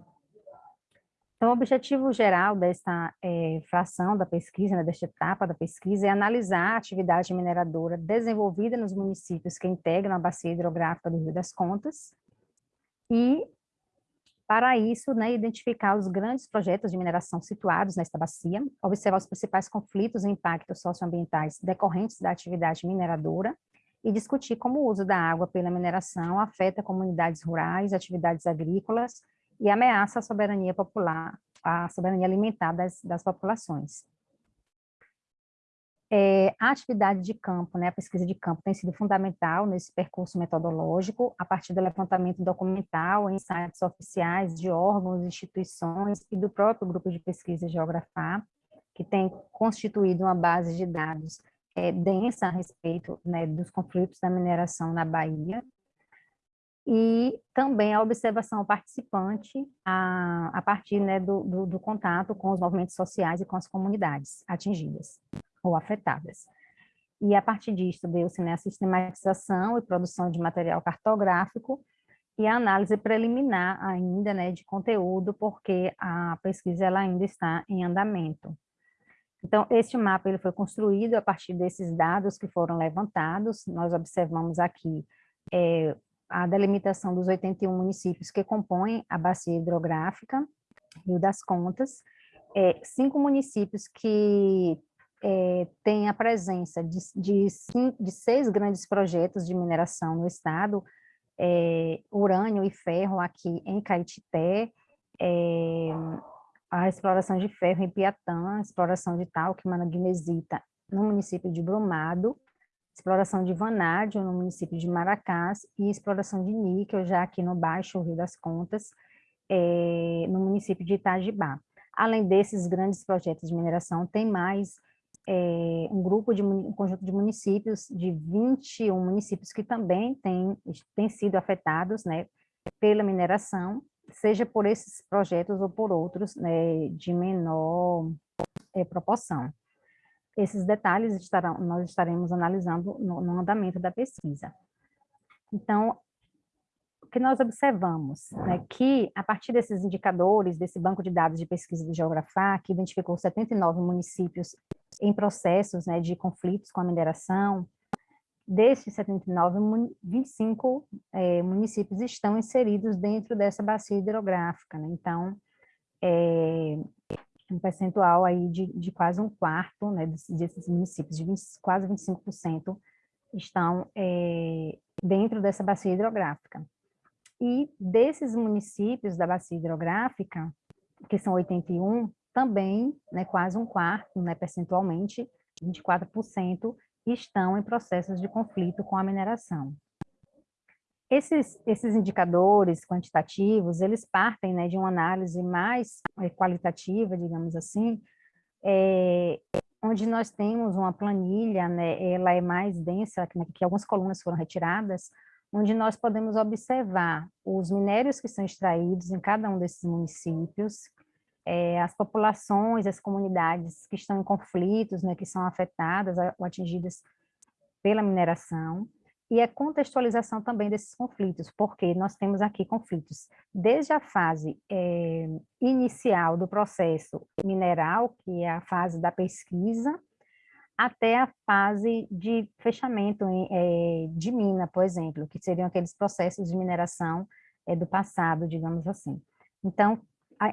Então, o objetivo geral dessa é, fração da pesquisa, né, desta etapa da pesquisa, é analisar a atividade mineradora desenvolvida nos municípios que integram a bacia hidrográfica do Rio das Contas e, para isso, né, identificar os grandes projetos de mineração situados nesta bacia, observar os principais conflitos e impactos socioambientais decorrentes da atividade mineradora e discutir como o uso da água pela mineração afeta comunidades rurais, atividades agrícolas e ameaça a soberania popular, a soberania alimentar das, das populações. É, a atividade de campo, né, a pesquisa de campo tem sido fundamental nesse percurso metodológico, a partir do levantamento documental em sites oficiais de órgãos, instituições e do próprio grupo de pesquisa Geografar, que tem constituído uma base de dados é, densa a respeito né, dos conflitos da mineração na Bahia, e também a observação participante a, a partir né, do, do, do, contato com os movimentos sociais e com as comunidades atingidas ou afetadas. E a partir disso deu-se né, a sistematização e produção de material cartográfico e a análise preliminar ainda né, de conteúdo, porque a pesquisa ela ainda está em andamento. Então, este mapa ele foi construído a partir desses dados que foram levantados, nós observamos aqui é, a delimitação dos 81 municípios que compõem a bacia hidrográfica, Rio das Contas, é, cinco municípios que é, têm a presença de, de, cinco, de, seis grandes projetos de mineração no estado, é, urânio e ferro aqui em Caetité, é, a exploração de ferro em Piatã, exploração de talco e manganesita no município de Brumado, exploração de vanádio no município de Maracás e exploração de níquel já aqui no Baixo Rio das Contas, é, no município de Itajibá. Além desses grandes projetos de mineração, tem mais é, um grupo de um conjunto de municípios, de 21 municípios que também têm, têm sido afetados né, pela mineração, seja por esses projetos ou por outros né, de menor é, proporção. Esses detalhes estarão, nós estaremos analisando no, no andamento da pesquisa. Então, o que nós observamos é que, a partir desses indicadores, desse banco de dados de pesquisa do Geografar, que identificou 79 municípios em processos né, de conflitos com a mineração, destes 79, 25 é, municípios estão inseridos dentro dessa bacia hidrográfica. Né? Então, é, um percentual aí de, de quase um quarto né, desses municípios, de 20, quase 25%, estão é, dentro dessa bacia hidrográfica. E desses municípios da bacia hidrográfica, que são 81, também, né, quase um quarto, né, percentualmente, 24%, estão em processos de conflito com a mineração. Esses, esses indicadores quantitativos, eles partem né, de uma análise mais é, qualitativa, digamos assim, é, onde nós temos uma planilha, né, ela é mais densa, né, que algumas colunas foram retiradas, onde nós podemos observar os minérios que são extraídos em cada um desses municípios, é, as populações, as comunidades que estão em conflitos, né, que são afetadas ou atingidas pela mineração, e a contextualização também desses conflitos, porque nós temos aqui conflitos desde a fase é, inicial do processo mineral, que é a fase da pesquisa, até a fase de fechamento é, de mina, por exemplo, que seriam aqueles processos de mineração é, do passado, digamos assim. Então,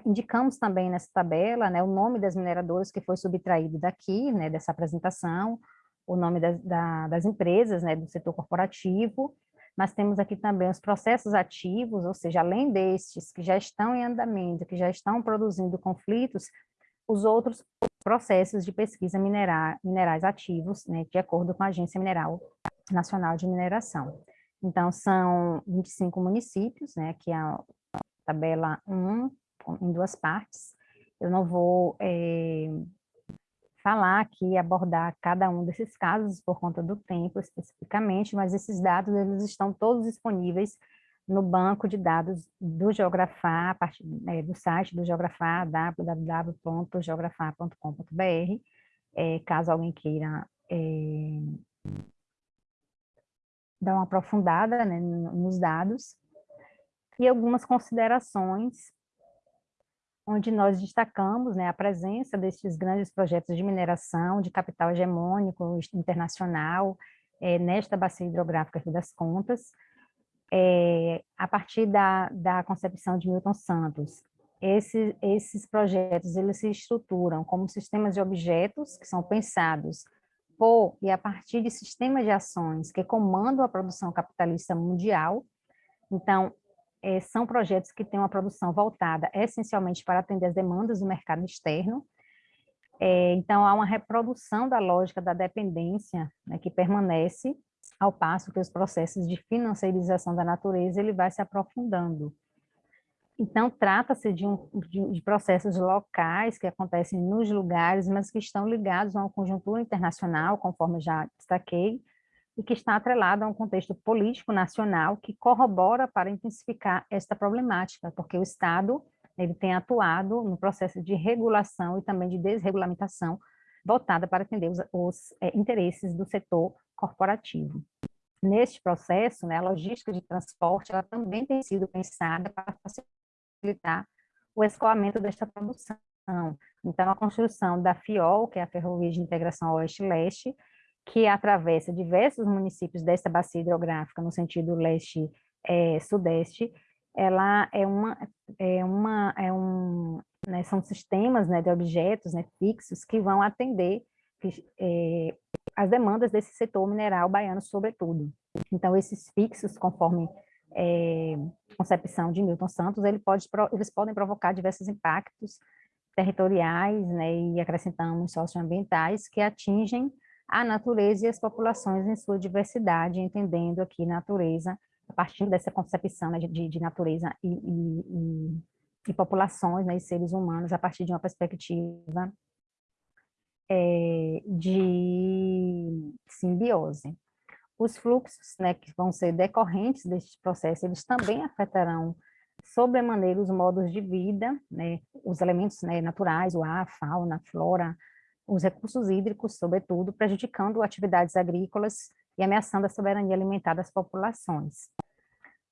indicamos também nessa tabela né, o nome das mineradoras que foi subtraído daqui, né, dessa apresentação, o nome das, da, das empresas, né, do setor corporativo, mas temos aqui também os processos ativos, ou seja, além destes que já estão em andamento, que já estão produzindo conflitos, os outros processos de pesquisa minerar, minerais ativos, né, de acordo com a Agência Mineral Nacional de Mineração. Então, são 25 municípios, né, que é a tabela 1, em duas partes. Eu não vou é, falar aqui, abordar cada um desses casos por conta do tempo especificamente, mas esses dados eles estão todos disponíveis no banco de dados do Geografar, a partir é, do site do Geografar, www.geografar.com.br, é, caso alguém queira é, dar uma aprofundada né, nos dados, e algumas considerações onde nós destacamos né, a presença destes grandes projetos de mineração, de capital hegemônico internacional, é, nesta bacia hidrográfica Rio das Contas, é, a partir da, da concepção de Milton Santos, esse, esses projetos eles se estruturam como sistemas de objetos que são pensados por e a partir de sistemas de ações que comandam a produção capitalista mundial. Então, é, são projetos que têm uma produção voltada essencialmente para atender as demandas do mercado externo. É, então, há uma reprodução da lógica da dependência né, que permanece, ao passo que os processos de financiarização da natureza ele vai se aprofundando. Então, trata-se de, um, de, de, processos locais que acontecem nos lugares, mas que estão ligados a uma conjuntura internacional, conforme já destaquei, e que está atrelado a um contexto político nacional que corrobora para intensificar esta problemática, porque o Estado ele tem atuado no processo de regulação e também de desregulamentação voltada para atender os, os é, interesses do setor corporativo. Neste processo, né, a logística de transporte ela também tem sido pensada para facilitar o escoamento desta produção. Então, a construção da FIOL, que é a Ferrovia de Integração Oeste-Leste, que atravessa diversos municípios desta bacia hidrográfica no sentido leste-sudeste, é, ela é uma, é uma, é um, né, são sistemas né, de objetos né, fixos que vão atender é, as demandas desse setor mineral baiano, sobretudo. Então, esses fixos, conforme é, concepção de Milton Santos, ele pode, eles podem provocar diversos impactos territoriais né, e acrescentamos socioambientais que atingem a natureza e as populações em sua diversidade, entendendo aqui natureza, a partir dessa concepção né, de, de, natureza e, e, e, populações né, e seres humanos, a partir de uma perspectiva é, de simbiose. Os fluxos né, que vão ser decorrentes deste processo, eles também afetarão sobremaneira os modos de vida, né, os elementos né, naturais, o ar, a fauna, a flora, os recursos hídricos, sobretudo, prejudicando atividades agrícolas e ameaçando a soberania alimentar das populações.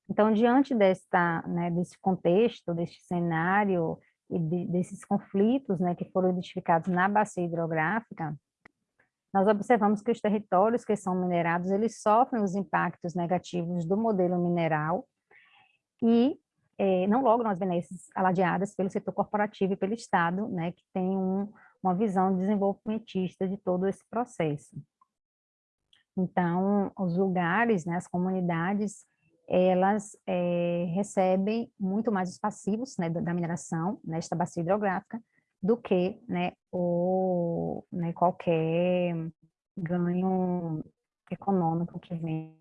Então, diante desta, né, desse contexto, deste cenário e de, desses conflitos né, que foram identificados na bacia hidrográfica, nós observamos que os territórios que são minerados, eles sofrem os impactos negativos do modelo mineral e eh, não logram as benesses aladeadas pelo setor corporativo e pelo Estado, né, que tem um, uma visão desenvolvimentista de todo esse processo. Então, os lugares, né, as comunidades, elas é, recebem muito mais os passivos né, da mineração nesta bacia hidrográfica do que né, o, né, qualquer ganho econômico que venha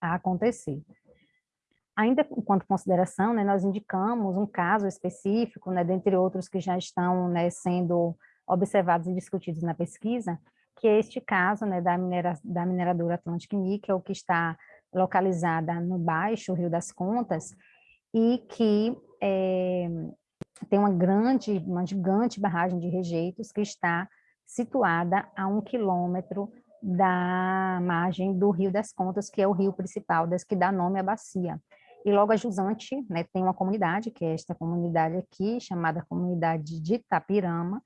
a acontecer. Ainda enquanto consideração, né, nós indicamos um caso específico, né, dentre outros que já estão né, sendo observados e discutidos na pesquisa, que é este caso né, da, minera, da mineradora Atlantic Nickel, que está localizada no Baixo Rio das Contas, e que é, tem uma grande, uma gigante barragem de rejeitos que está situada a um quilômetro da margem do Rio das Contas, que é o rio principal, das que dá nome à bacia. E logo a jusante, né, tem uma comunidade, que é esta comunidade aqui, chamada Comunidade de Itapirama,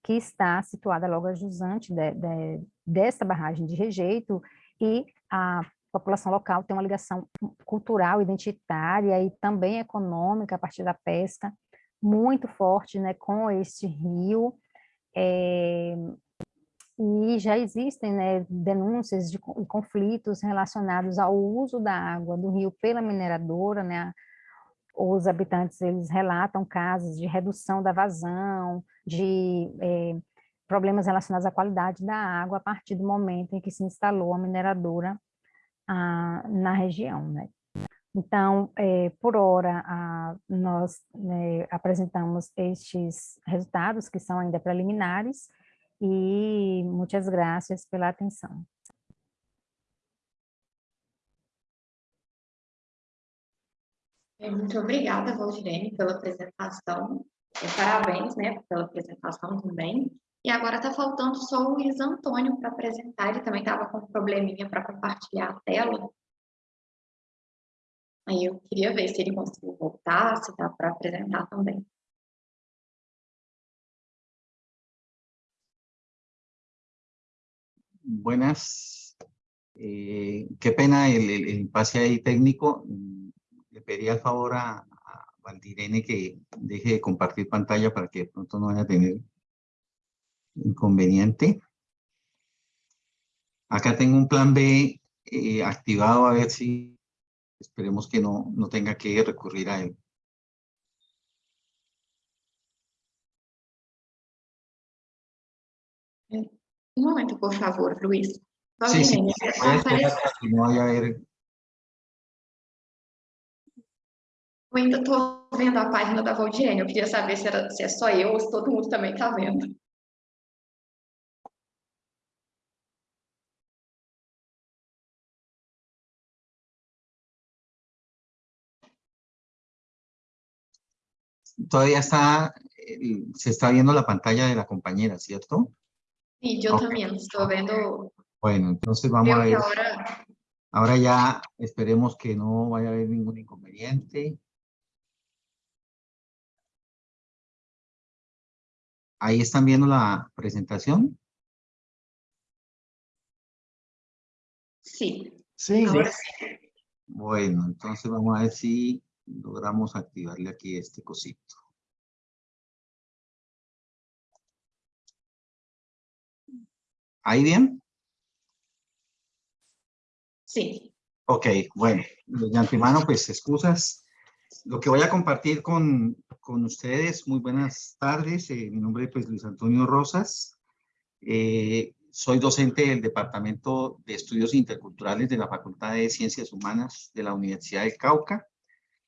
que está situada logo a jusante de, de, dessa barragem de rejeito, e a população local tem uma ligação cultural, identitária e também econômica a partir da pesca, muito forte né, com este rio, é, e já existem né, denúncias de conflitos relacionados ao uso da água do rio pela mineradora, né, os habitantes eles relatam casos de redução da vazão, de é, problemas relacionados à qualidade da água a partir do momento em que se instalou a mineradora ah, na região. Né. Então, é, por hora, a, nós né, apresentamos estes resultados, que são ainda preliminares, e muitas graças pela atenção. Muito obrigada, Valdirene, pela apresentação. Parabéns, né, pela apresentação também. E agora está faltando só o Luiz Antônio para apresentar, ele também estava com um probleminha para compartilhar a tela. Aí eu queria ver se ele conseguiu voltar, se dá para apresentar também. Buenas. Eh, qué pena el, el, impasse ahí técnico. Le pedí el favor a, a Valdirene que deje de compartir pantalla para que pronto no vaya a tener inconveniente. Acá tengo un plan B eh, activado a ver si esperemos que no, no tenga que recurrir a él. Un momento, por favor, Luis. Sí, sí, que no vaya a haber... Eu ainda estou vendo a página da Valdirene, eu queria saber se, era, se é só eu ou se todo mundo também está vendo. Todavía está, se está viendo la pantalla de la compañera, ¿cierto? Sí, yo okay. también estoy viendo. Bueno, entonces vamos a ver. Ahora... ahora ya esperemos que no vaya a haber ningún inconveniente. Ahí están viendo la presentación. Sí. Sí. Ahora sí. Bueno, entonces vamos a ver si logramos activarle aquí este cosito. ¿Ahí bien? Sí. Ok, bueno, de antemano, pues excusas. Lo que voy a compartir con, con ustedes, muy buenas tardes. Eh, mi nombre es pues, Luis Antonio Rosas. Eh, soy docente del Departamento de Estudios Interculturales de la Facultad de Ciencias Humanas de la Universidad del Cauca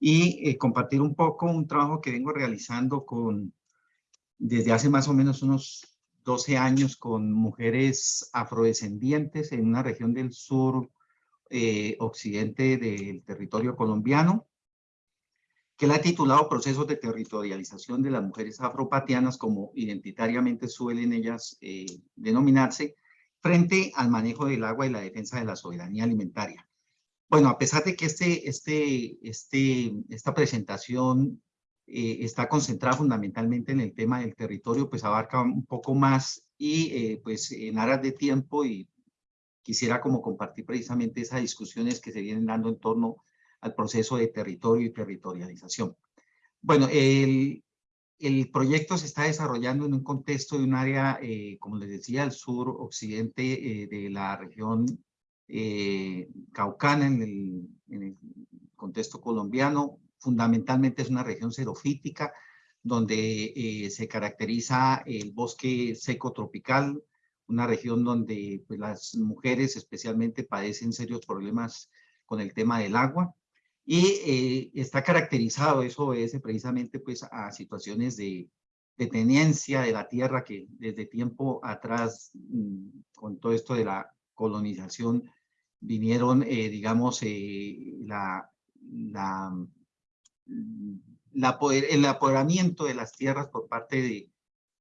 y eh, compartir un poco un trabajo que vengo realizando con, desde hace más o menos unos 12 años con mujeres afrodescendientes en una región del sur eh, occidente del territorio colombiano, que la he titulado Procesos de Territorialización de las Mujeres Afropatianas, como identitariamente suelen ellas eh, denominarse, frente al manejo del agua y la defensa de la soberanía alimentaria. Bueno, a pesar de que este, este, este, esta presentación eh, está concentrada fundamentalmente en el tema del territorio, pues abarca un poco más y eh, pues en aras de tiempo y quisiera como compartir precisamente esas discusiones que se vienen dando en torno al proceso de territorio y territorialización. Bueno, el, el proyecto se está desarrollando en un contexto de un área, eh, como les decía, al sur occidente eh, de la región eh, caucana en el, en el contexto colombiano, fundamentalmente es una región xerofítica, donde eh, se caracteriza el bosque seco tropical, una región donde pues, las mujeres especialmente padecen serios problemas con el tema del agua, y eh, está caracterizado, eso obedece precisamente pues, a situaciones de, de, tenencia de la tierra que desde tiempo atrás, mm, con todo esto de la colonización, vinieron, eh, digamos, la, la el apoderamiento de las tierras por parte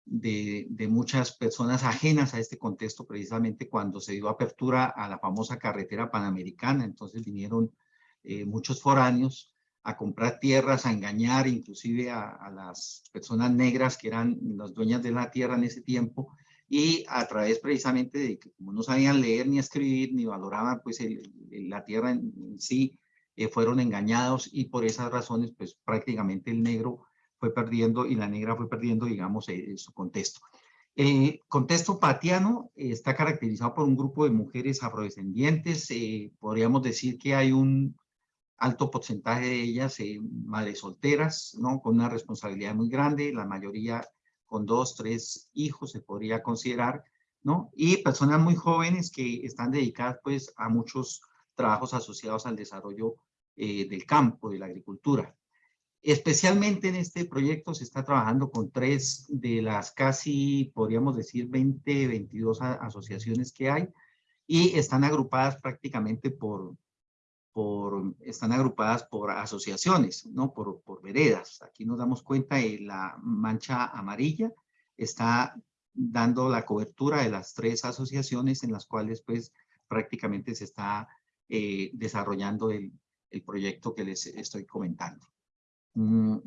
de, muchas personas ajenas a este contexto, precisamente cuando se dio apertura a la famosa carretera panamericana. Entonces vinieron eh, muchos foráneos a comprar tierras, a engañar inclusive a, las personas negras que eran las dueñas de la tierra en ese tiempo y a través precisamente de que como no sabían leer ni escribir ni valoraban pues la tierra en sí, eh, fueron engañados y por esas razones, pues prácticamente el negro fue perdiendo y la negra fue perdiendo, digamos, eh, su contexto. El contexto patiano está caracterizado por un grupo de mujeres afrodescendientes, eh, podríamos decir que hay un alto porcentaje de ellas eh, madres solteras, ¿no? con una responsabilidad muy grande, la mayoría con dos, tres hijos se podría considerar, ¿no? y personas muy jóvenes que están dedicadas pues a muchos trabajos asociados al desarrollo eh, del campo, de la agricultura. Especialmente en este proyecto se está trabajando con tres de las casi, podríamos decir, 20, 22 asociaciones que hay y están agrupadas prácticamente por, por, están agrupadas por asociaciones, ¿no? Por, por veredas. Aquí nos damos cuenta de la mancha amarilla, está dando la cobertura de las tres asociaciones en las cuales pues prácticamente se está eh, desarrollando el, proyecto que les estoy comentando. Mm,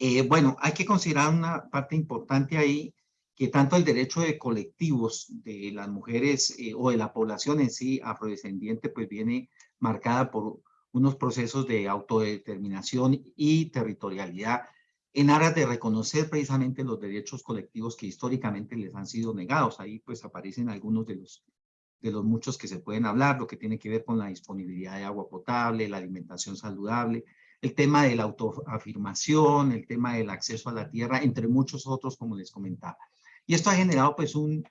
eh, bueno, hay que considerar una parte importante ahí, que tanto el derecho de colectivos de las mujeres eh, o de la población en sí afrodescendiente pues viene marcada por unos procesos de autodeterminación y territorialidad en aras de reconocer precisamente los derechos colectivos que históricamente les han sido negados. Ahí pues aparecen algunos de los, de los muchos que se pueden hablar, lo que tiene que ver con la disponibilidad de agua potable, la alimentación saludable, el tema de la autoafirmación, el tema del acceso a la tierra, entre muchos otros, como les comentaba. Y esto ha generado pues un,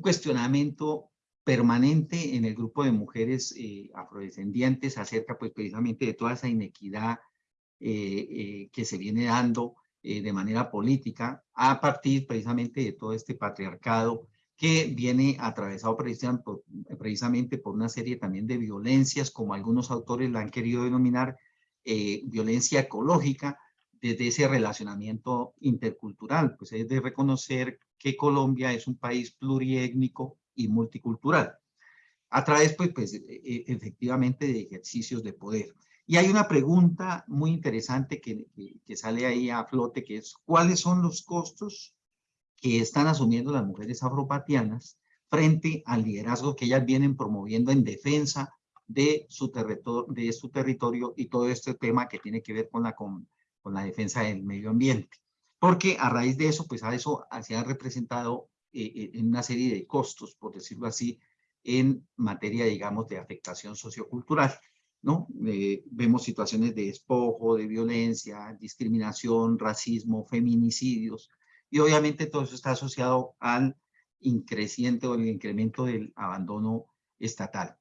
cuestionamiento permanente en el grupo de mujeres eh, afrodescendientes acerca pues precisamente de toda esa inequidad eh, eh, que se viene dando de manera política a partir precisamente de todo este patriarcado que viene atravesado precisamente por una serie también de violencias, como algunos autores la han querido denominar, violencia ecológica, desde ese relacionamiento intercultural. Pues es de reconocer que Colombia es un país pluriétnico y multicultural, a través, pues, pues e, e, efectivamente, de ejercicios de poder. Y hay una pregunta muy interesante que, que, sale ahí a flote, que es, ¿cuáles son los costos que están asumiendo las mujeres afropatianas frente al liderazgo que ellas vienen promoviendo en defensa de su, de su territorio y todo este tema que tiene que ver con la, con, con la defensa del medio ambiente? Porque a raíz de eso, pues a eso se ha representado eh, eh, en una serie de costos, por decirlo así, en materia, digamos, de afectación sociocultural. ¿no? Eh, vemos situaciones de despojo, de violencia, discriminación, racismo, feminicidios, y obviamente todo eso está asociado al increciente o el incremento del abandono estatal.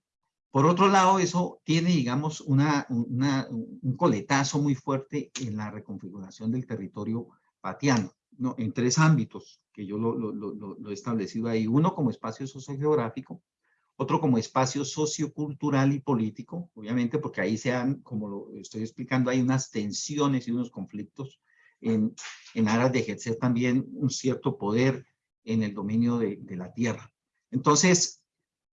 Por otro lado, eso tiene, digamos, una, una, un coletazo muy fuerte en la reconfiguración del territorio patiano, ¿no? en tres ámbitos que yo lo, he establecido ahí. Uno como espacio sociogeográfico, otro como espacio sociocultural y político, obviamente porque ahí se han, como lo estoy explicando, hay unas tensiones y unos conflictos en, en aras de ejercer también un cierto poder en el dominio de, la tierra. Entonces,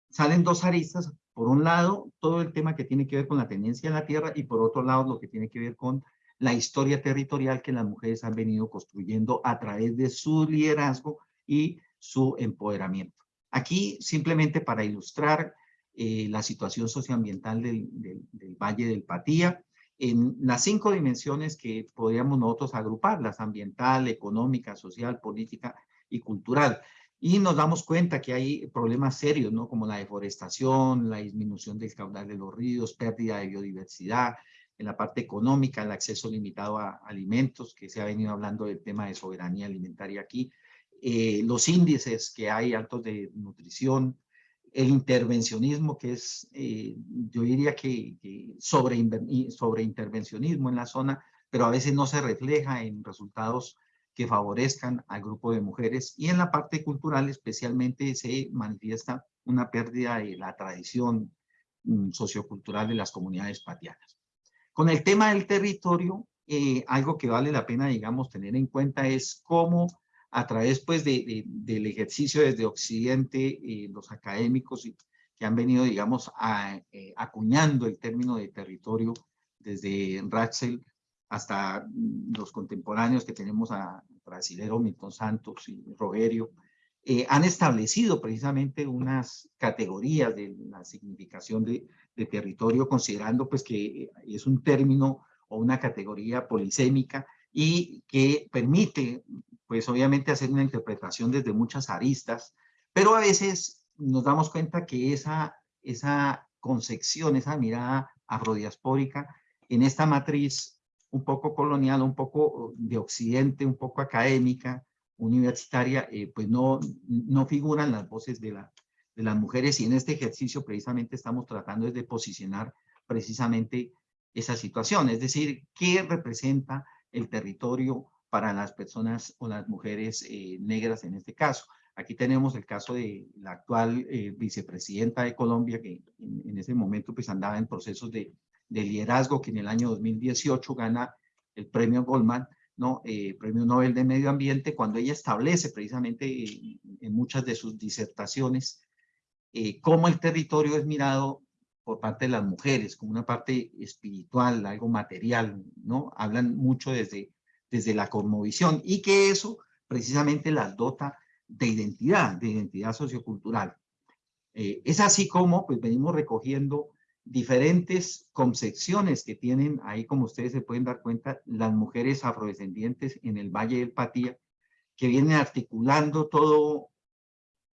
salen dos aristas. Por un lado, todo el tema que tiene que ver con la tenencia de la tierra y por otro lado, lo que tiene que ver con la historia territorial que las mujeres han venido construyendo a través de su liderazgo y su empoderamiento. Aquí, simplemente para ilustrar eh, la situación socioambiental del, Valle del Patía, en las cinco dimensiones que podríamos nosotros agrupar, las ambiental, económica, social, política y cultural. Y nos damos cuenta que hay problemas serios, ¿no? Como la deforestación, la disminución del caudal de los ríos, pérdida de biodiversidad, en la parte económica, el acceso limitado a alimentos, que se ha venido hablando del tema de soberanía alimentaria aquí, eh, los índices que hay altos de nutrición, el intervencionismo que es, eh, yo diría que, sobre, sobre intervencionismo en la zona, pero a veces no se refleja en resultados que favorezcan al grupo de mujeres y en la parte cultural especialmente se manifiesta una pérdida de la tradición mm, sociocultural de las comunidades patianas. Con el tema del territorio, eh, algo que vale la pena, digamos, tener en cuenta es cómo a través pues, de, del ejercicio desde Occidente, eh, los académicos que han venido, digamos, eh, acuñando el término de territorio desde Ratzel hasta los contemporáneos que tenemos a brasilero Milton Santos y Rogerio, han establecido precisamente unas categorías de la significación de, de territorio, considerando pues que es un término o una categoría polisémica y que permite pues obviamente hacer una interpretación desde muchas aristas, pero a veces nos damos cuenta que esa, esa concepción, esa mirada afrodiaspórica en esta matriz un poco colonial, un poco de occidente, un poco académica, universitaria, eh, pues no, no figuran las voces de la, de las mujeres y en este ejercicio precisamente estamos tratando de posicionar precisamente esa situación, es decir, qué representa el territorio para las personas o las mujeres eh, negras en este caso. Aquí tenemos el caso de la actual eh, vicepresidenta de Colombia, que en, ese momento pues andaba en procesos de, de, liderazgo, que en el año 2018 gana el premio Goldman, ¿no? Eh, premio Nobel de Medio Ambiente, cuando ella establece precisamente en muchas de sus disertaciones cómo el territorio es mirado por parte de las mujeres, como una parte espiritual, algo material, ¿no? Hablan mucho desde, desde la cosmovisión y que eso precisamente las dota de identidad, de identidad sociocultural. Eh, es así como pues venimos recogiendo diferentes concepciones que tienen ahí, como ustedes se pueden dar cuenta, las mujeres afrodescendientes en el Valle del Patía, que vienen articulando todo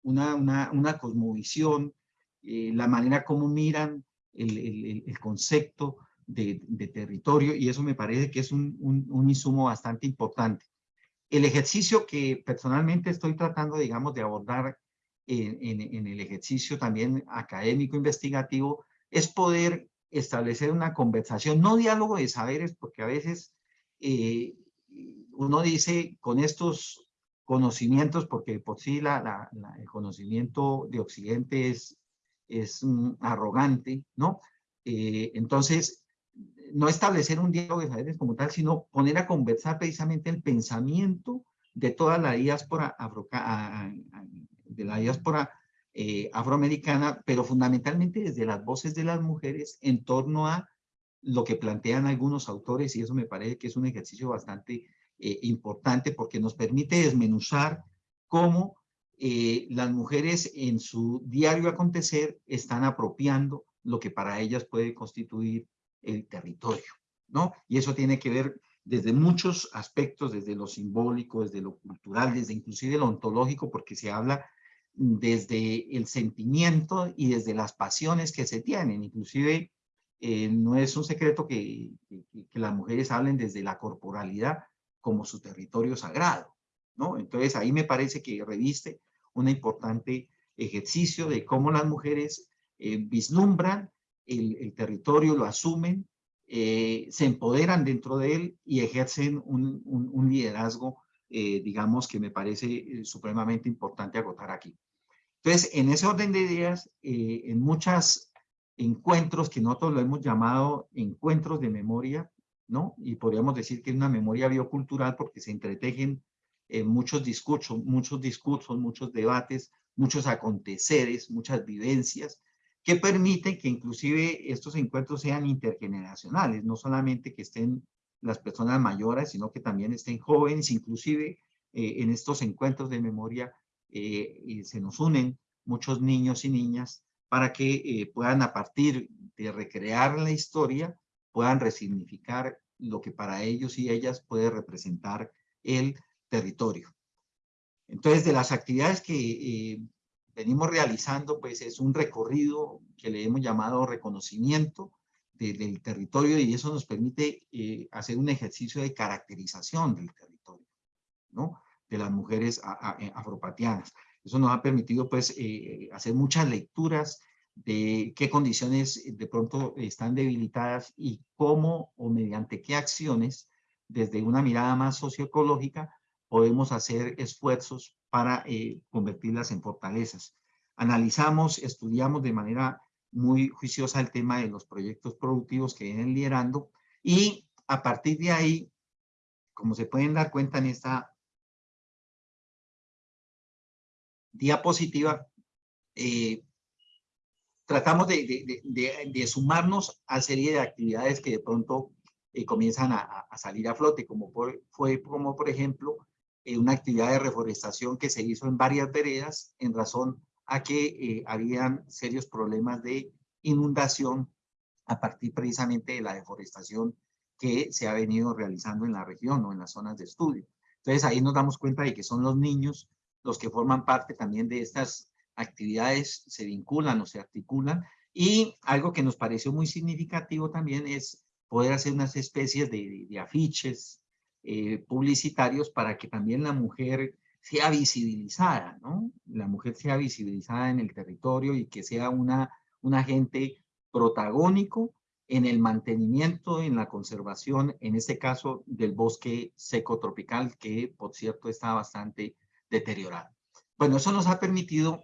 una, una, cosmovisión, eh, la manera como miran el, concepto de, territorio y eso me parece que es un, un, insumo bastante importante. El ejercicio que personalmente estoy tratando, digamos, de abordar en, en, el ejercicio también académico investigativo es poder establecer una conversación, no diálogo de saberes, porque a veces eh, uno dice con estos conocimientos, porque por sí la, el conocimiento de Occidente es es arrogante, ¿no? Eh, entonces, no establecer un diálogo de saberes como tal, sino poner a conversar precisamente el pensamiento de toda la diáspora, de la diáspora eh, afroamericana, pero fundamentalmente desde las voces de las mujeres en torno a lo que plantean algunos autores, y eso me parece que es un ejercicio bastante eh, importante porque nos permite desmenuzar cómo eh, las mujeres en su diario acontecer están apropiando lo que para ellas puede constituir el territorio, ¿no? Y eso tiene que ver desde muchos aspectos, desde lo simbólico, desde lo cultural, desde inclusive lo ontológico, porque se habla desde el sentimiento y desde las pasiones que se tienen. Inclusive eh, no es un secreto que, las mujeres hablen desde la corporalidad como su territorio sagrado, ¿no? Entonces ahí me parece que reviste un importante ejercicio de cómo las mujeres eh, vislumbran el, territorio, lo asumen, eh, se empoderan dentro de él y ejercen un, liderazgo, eh, digamos, que me parece supremamente importante agotar aquí. Entonces, en ese orden de ideas, en muchos encuentros que nosotros lo hemos llamado encuentros de memoria, ¿no? Y podríamos decir que es una memoria biocultural porque se entretejen eh, muchos discursos, muchos discursos, muchos debates, muchos aconteceres, muchas vivencias, que permiten que inclusive estos encuentros sean intergeneracionales, no solamente que estén las personas mayores, sino que también estén jóvenes, inclusive eh, en estos encuentros de memoria eh, se nos unen muchos niños y niñas para que puedan a partir de recrear la historia, puedan resignificar lo que para ellos y ellas puede representar el territorio. Entonces, de las actividades que eh, venimos realizando, pues es un recorrido que le hemos llamado reconocimiento del territorio y eso nos permite eh, hacer un ejercicio de caracterización del territorio, ¿no? De las mujeres eh, afropatianas. Eso nos ha permitido, pues, hacer muchas lecturas de qué condiciones de pronto están debilitadas y cómo o mediante qué acciones, desde una mirada más socioecológica, podemos hacer esfuerzos para eh, convertirlas en fortalezas. Analizamos, estudiamos de manera muy juiciosa el tema de los proyectos productivos que vienen liderando y a partir de ahí, como se pueden dar cuenta en esta diapositiva, eh, tratamos de, sumarnos a serie de actividades que de pronto eh, comienzan a, salir a flote, como fue como por ejemplo eh, una actividad de reforestación que se hizo en varias veredas en razón a que eh, habían serios problemas de inundación a partir precisamente de la deforestación que se ha venido realizando en la región o en las zonas de estudio. Entonces ahí nos damos cuenta de que son los niños los que forman parte también de estas actividades, se vinculan o se articulan y algo que nos pareció muy significativo también es poder hacer unas especies de, de afiches, eh, publicitarios para que también la mujer sea visibilizada, ¿no? La mujer sea visibilizada en el territorio y que sea una, un agente protagónico en el mantenimiento, en la conservación, en este caso del bosque seco tropical, que por cierto está bastante deteriorado. Bueno, eso nos ha permitido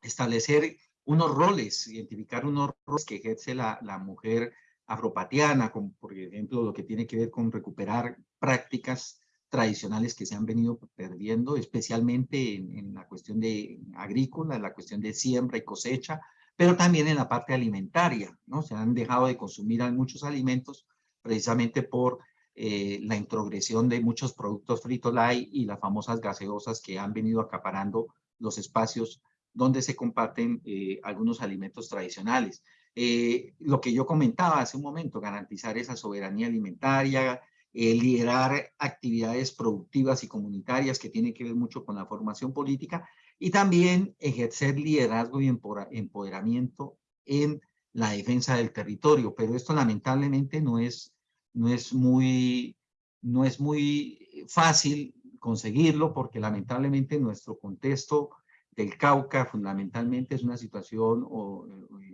establecer unos roles, identificar unos roles que ejerce la, la mujer afropatiana, como por ejemplo lo que tiene que ver con recuperar prácticas tradicionales que se han venido perdiendo, especialmente en, la cuestión de agrícola, en la cuestión de siembra y cosecha, pero también en la parte alimentaria, ¿no? Se han dejado de consumir muchos alimentos precisamente por eh, la introgresión de muchos productos frito light y las famosas gaseosas que han venido acaparando los espacios donde se comparten eh, algunos alimentos tradicionales. Eh, lo que yo comentaba hace un momento, garantizar esa soberanía alimentaria, eh, liderar actividades productivas y comunitarias que tienen que ver mucho con la formación política y también ejercer liderazgo y empoderamiento en la defensa del territorio. Pero esto lamentablemente no es, no es, muy, no es muy fácil conseguirlo porque lamentablemente nuestro contexto del Cauca fundamentalmente es una situación o,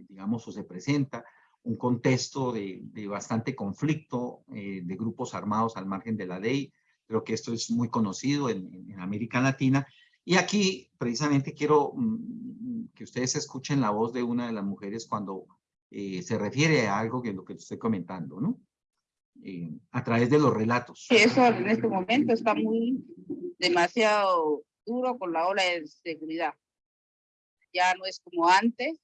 digamos o se presenta un contexto de, bastante conflicto eh, de grupos armados al margen de la ley. Creo que esto es muy conocido en, América Latina. Y aquí precisamente quiero mm, que ustedes escuchen la voz de una de las mujeres cuando eh, se refiere a algo que es lo que estoy comentando, ¿no? Eh, a través de los relatos. Eso en este momento está muy demasiado duro con la ola de seguridad. Ya no es como antes,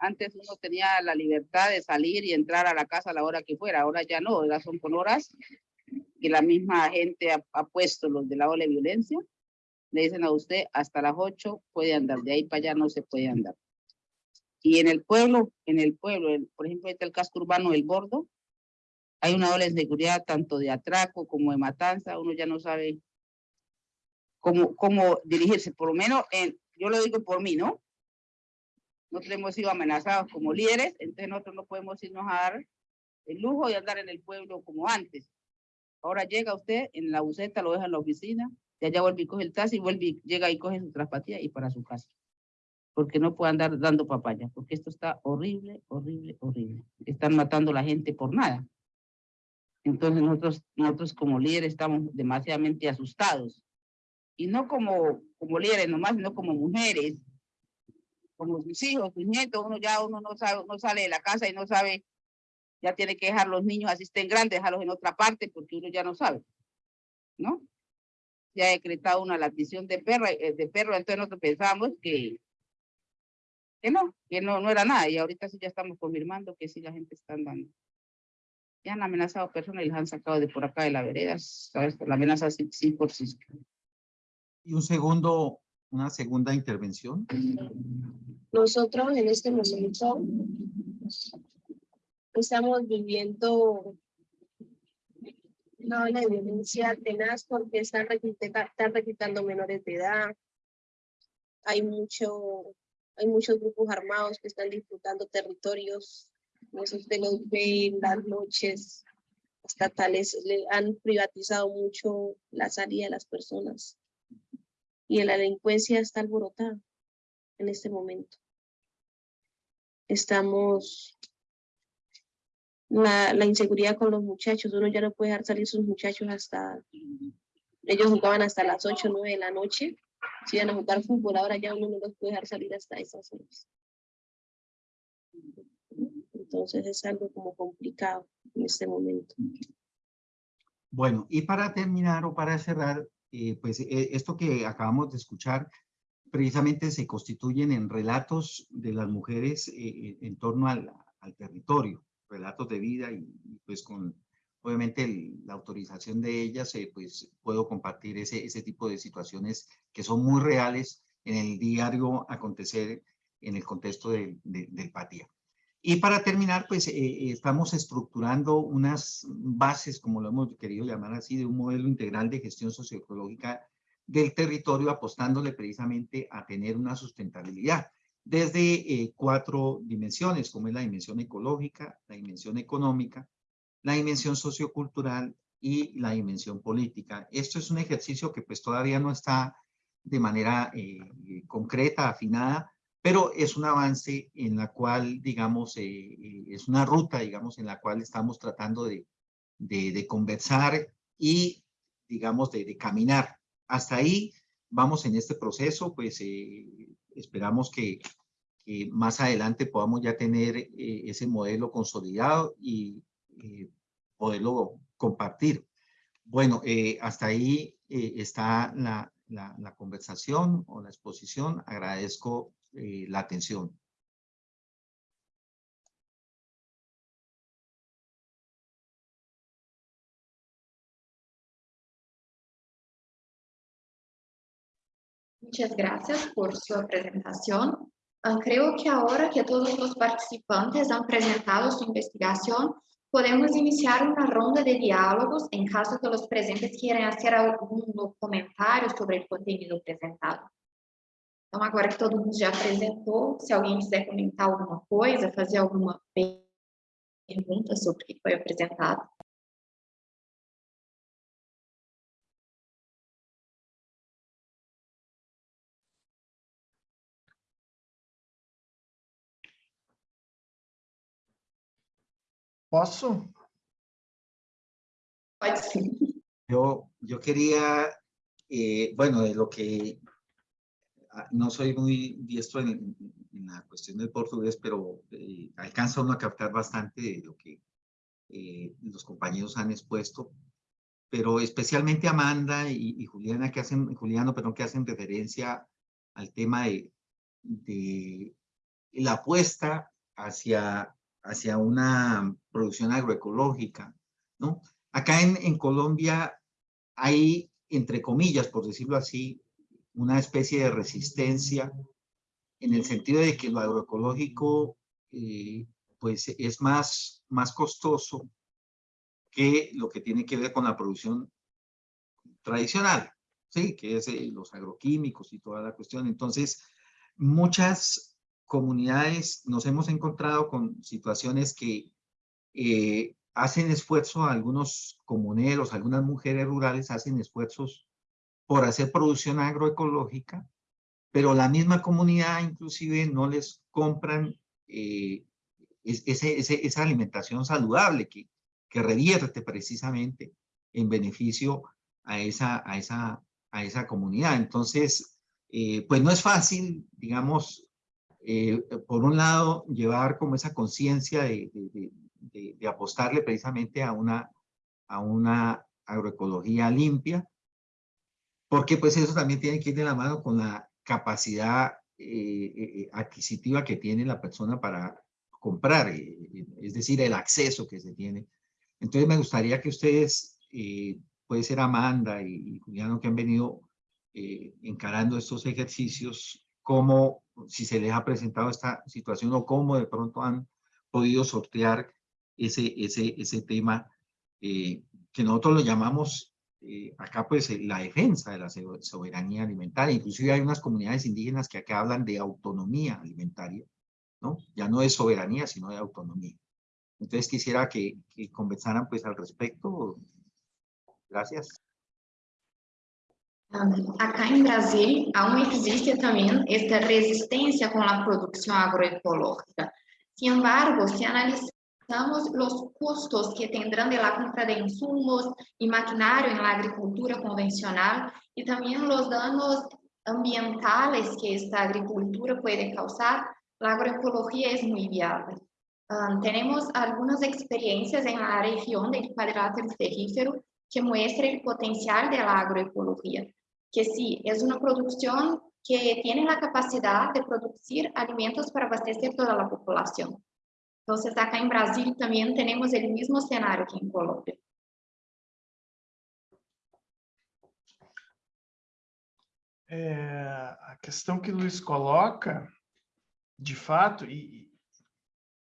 antes uno tenía la libertad de salir y entrar a la casa a la hora que fuera, ahora ya no, ahora son con horas que la misma gente ha, puesto los de la ola de violencia. Le dicen a usted, hasta las 8 puede andar, de ahí para allá no se puede andar. Y en el pueblo, en el pueblo, por ejemplo, está el casco urbano del Bordo, hay una ola de seguridad tanto de atraco como de matanza, uno ya no sabe cómo, cómo dirigirse, por lo menos en, yo lo digo por mí, ¿no? Nosotros hemos sido amenazados como líderes, entonces nosotros no podemos irnos a dar el lujo de andar en el pueblo como antes. Ahora llega usted en la buceta, lo deja en la oficina, de allá vuelve y coge el taxi, vuelve llega y coge su traspatía y para su casa. Porque no puede andar dando papaya, porque esto está horrible, horrible, horrible. Están matando a la gente por nada. Entonces nosotros, nosotros como líderes estamos demasiadamente asustados. Y no como, como líderes nomás, sino como mujeres, como sus hijos, sus nietos, uno ya uno no sabe, no sale de la casa y no sabe, ya tiene que dejar los niños así estén grandes, dejarlos en otra parte porque uno ya no sabe, ¿no? Se ha decretado una latición de perro, eh, de perro, entonces nosotros pensamos que, que no, que no, no era nada y ahorita sí ya estamos confirmando que sí la gente está andando. Ya han amenazado personas y los han sacado de por acá de la vereda, ¿sabes? La amenaza sí, sí por sí. Y un segundo, una segunda intervención. Nosotros en este momento estamos viviendo una ola violencia tenaz porque están, están menores de edad. Hay, mucho, hay muchos grupos armados que están disputando territorios. Eso usted los ve en las noches estatales. Le han privatizado mucho la salida de las personas. Y la delincuencia está alborotada en este momento. Estamos, la, la inseguridad con los muchachos, uno ya no puede dejar salir sus muchachos hasta, ellos jugaban hasta las 8 o 9 de la noche, si iban a jugar fútbol, ahora ya uno no los puede dejar salir hasta esas horas. Entonces es algo como complicado en este momento. Bueno, y para terminar o para cerrar, eh, pues eh, esto que acabamos de escuchar precisamente se constituyen en relatos de las mujeres eh, en torno al, territorio, relatos de vida y, pues con obviamente la autorización de ellas, eh, pues puedo compartir ese, ese tipo de situaciones que son muy reales en el diario acontecer en el contexto de, de, del Patía. Y para terminar, pues eh, estamos estructurando unas bases, como lo hemos querido llamar así, de un modelo integral de gestión socioecológica del territorio apostándole precisamente a tener una sustentabilidad desde eh, cuatro dimensiones, como es la dimensión ecológica, la dimensión económica, la dimensión sociocultural y la dimensión política. Esto es un ejercicio que pues todavía no está de manera eh, concreta, afinada, pero es un avance en la cual, digamos, eh, es una ruta, digamos, en la cual estamos tratando de, de, conversar y, digamos, de, de, caminar. Hasta ahí vamos en este proceso, pues esperamos que, que, más adelante podamos ya tener ese modelo consolidado y poderlo compartir. Bueno, eh, hasta ahí eh, está la, la, la, conversación o la exposición. Agradezco eh, la atención. Muchas gracias por su presentación. Uh, creo que ahora que todos los participantes han presentado su investigación, Podemos iniciar uma ronda de diálogos em caso que os presentes queiram fazer algum comentário sobre o conteúdo apresentado. Então, agora que todo mundo já apresentou, se alguém quiser comentar alguma coisa, fazer alguma pergunta sobre o que foi apresentado. Posso? Pode sim. Yo, yo quería, eh, bueno, de lo que no soy muy diestro en, la cuestión del portugués, pero eh, alcanza uno a captar bastante de lo que eh, los compañeros han expuesto, pero especialmente Amanda y, Juliana que hacen, Juliano, perdón, que hacen referencia al tema de, la apuesta hacia hacia una producción agroecológica, ¿no? Acá en Colombia hay, entre comillas, por decirlo así, una especie de resistencia en el sentido de que lo agroecológico eh, pues es más, más costoso que lo que tiene que ver con la producción tradicional, ¿sí? que es eh, los agroquímicos y toda la cuestión. Entonces, muchas comunidades nos hemos encontrado con situaciones que eh, hacen esfuerzo, algunos comuneros, algunas mujeres rurales hacen esfuerzos por hacer producción agroecológica, pero la misma comunidad inclusive no les compran eh, esa alimentación saludable que, revierte precisamente en beneficio a esa, a esa, a esa comunidad. Entonces, eh, pues no es fácil, digamos, eh, por un lado, llevar como esa conciencia de, de, apostarle precisamente a una, a una agroecología limpia, porque pues eso también tiene que ir de la mano con la capacidad eh, eh, adquisitiva que tiene la persona para comprar, es decir, el acceso que se tiene. Entonces me gustaría que ustedes, puede ser Amanda y, y Juliano, que han venido encarando estos ejercicios, cómo, si se les ha presentado esta situación o cómo de pronto han podido sortear ese, ese, ese tema eh, que nosotros lo llamamos eh, acá pues la defensa de la soberanía alimentaria. Inclusive hay unas comunidades indígenas que acá hablan de autonomía alimentaria, ¿no? Ya no de soberanía, sino de autonomía. Entonces quisiera que, que conversaran pues al respecto. Gracias. Acá em Brasil, aún existe também esta resistência com a produção agroecológica. Sin embargo, se analisamos os custos que tendrán de la compra de insumos e maquinário em la agricultura convencional e também os danos ambientales que esta agricultura pode causar, a agroecología é muito viável. Um, temos algumas experiências em la região del Quadrilátero Ferrífero que muestran o potencial da agroecología que sí, es una producción que tiene la capacidad de producir alimentos para abastecer toda la población. Entonces, acá en Brasil también tenemos el mismo escenario que en Colombia. É, a questão que o Luiz coloca, de fato, e,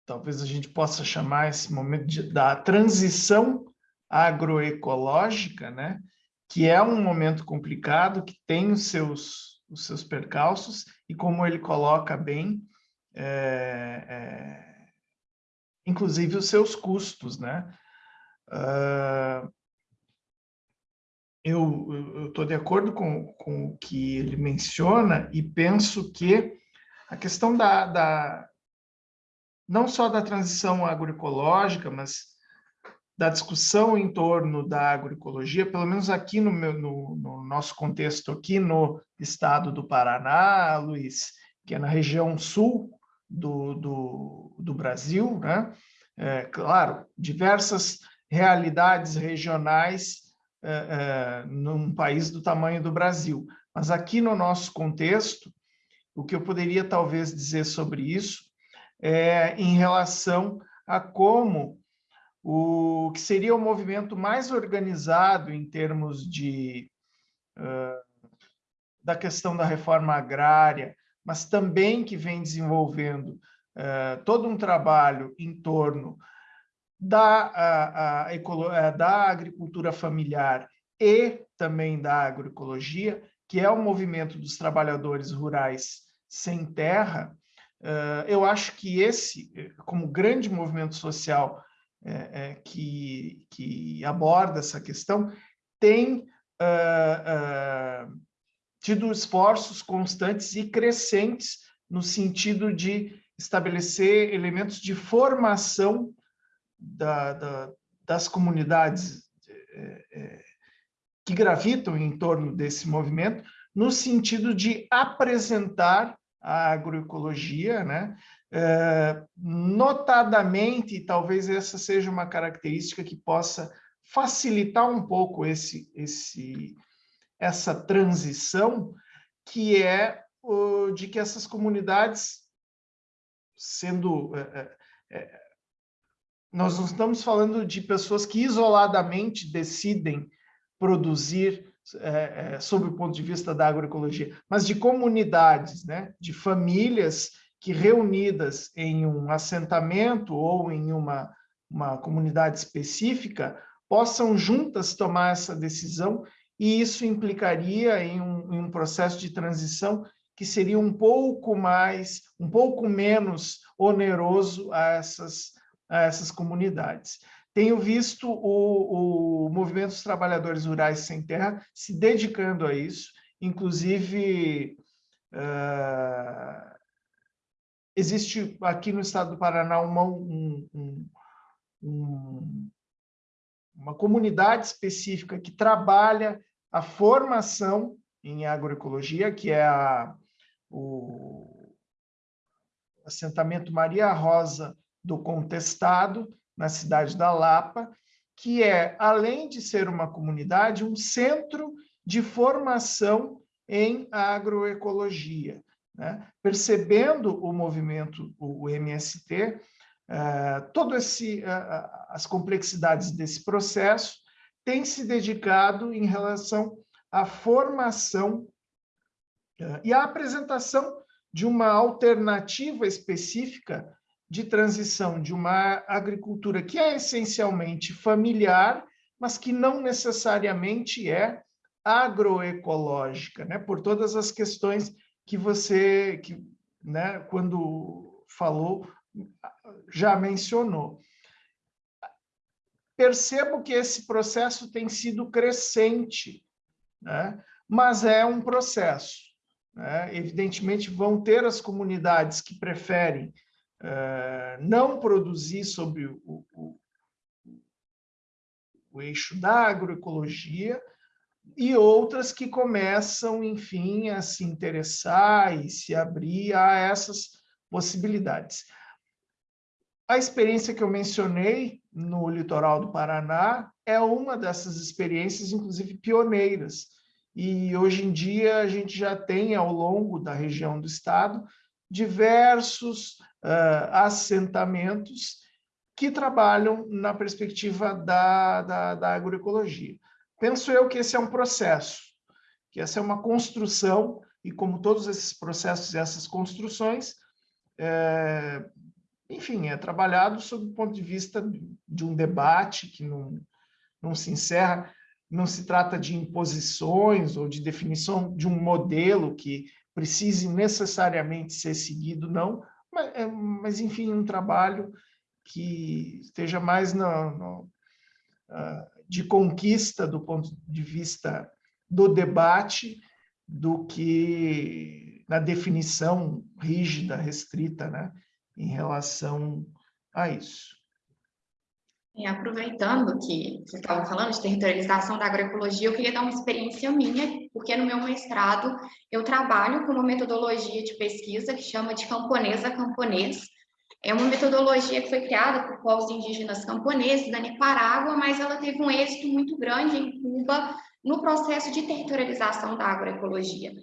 talvez a gente possa chamar esse momento de, da transição agroecológica, né? que é um momento complicado, que tem os seus, os seus percalços, e como ele coloca bem, é, é, inclusive os seus custos, né? Uh, eu estou de acordo com, com o que ele menciona e penso que a questão da, da não só da transição agroecológica, mas da discussão em torno da agroecologia, pelo menos aqui no, meu, no, no, nosso contexto, aqui no estado do Paraná, Luiz, que é na região sul do, do, do Brasil, né? É, claro, diversas realidades regionais é, é, num país do tamanho do Brasil, mas aqui no nosso contexto, o que eu poderia talvez dizer sobre isso é em relação a como o que seria o movimento mais organizado em termos de uh, da questão da reforma agrária, mas também que vem desenvolvendo uh, todo um trabalho em torno da, a, da agricultura familiar e também da agroecologia, que é o movimento dos trabalhadores rurais sem terra, uh, eu acho que esse, como grande movimento social que, que aborda essa questão, tem tido esforços constantes e crescentes no sentido de estabelecer elementos de formação da, da, das comunidades é, é, que gravitam em torno desse movimento, no sentido de apresentar a agroecologia, né? É, notadamente, talvez essa seja uma característica que possa facilitar um pouco esse, esse, essa transição, que é o, de que essas comunidades, sendo... É, é, nós não estamos falando de pessoas que isoladamente decidem produzir é, é, sob o ponto de vista da agroecologia, mas de comunidades, né? de famílias que reunidas em um assentamento ou em uma, uma comunidade específica possam juntas tomar essa decisão e isso implicaria em um, em um processo de transição que seria um pouco mais, um pouco menos oneroso a essas, a essas comunidades. Tenho visto o, o movimento dos trabalhadores rurais sem terra se dedicando a isso, inclusive uh, existe aqui no estado do Paraná uma, um, um, um, uma comunidade específica que trabalha a formação em agroecologia, que é a, o assentamento Maria Rosa do Contestado, na cidade da Lapa, que é, além de ser uma comunidade, um centro de formação em agroecologia. Né? Percebendo o movimento, o MST, uh, eh, todas uh, as complexidades desse processo, tem se dedicado em relação à formação uh, e à apresentação de uma alternativa específica de transição de uma agricultura que é essencialmente familiar, mas que não necessariamente é agroecológica, né? por todas as questões que você, que, né, quando falou, já mencionou. Percebo que esse processo tem sido crescente, né? mas é um processo. Né? Evidentemente, vão ter as comunidades que preferem uh, não produzir sobre o, o, o eixo da agroecologia, e outras que começam, enfim, a se interessar e se abrir a essas possibilidades. A experiência que eu mencionei no litoral do Paraná é uma dessas experiências, inclusive pioneiras. E hoje em dia a gente já tem, ao longo da região do estado, diversos uh, assentamentos que trabalham na perspectiva da, da, da agroecologia. Penso eu que esse é um processo, que essa é uma construção, e como todos esses processos e essas construções, enfim, é trabalhado sob o ponto de vista de um debate que não, não se encerra, não se trata de imposições ou de definição de um modelo que precise necessariamente ser seguido, não, mas, é, mas enfim, um trabalho que esteja mais no, uh, de conquista do ponto de vista do debate do que na definição rígida, restrita, né, em relação a isso. E aproveitando que você estava falando de territorialização da agroecologia, eu queria dar uma experiência minha, porque no meu mestrado eu trabalho com uma metodologia de pesquisa que chama de camponesa camponês. É uma metodologia que foi criada por povos indígenas camponeses da Nicarágua, mas ela teve um êxito muito grande em Cuba no processo de territorialização da agroecologia.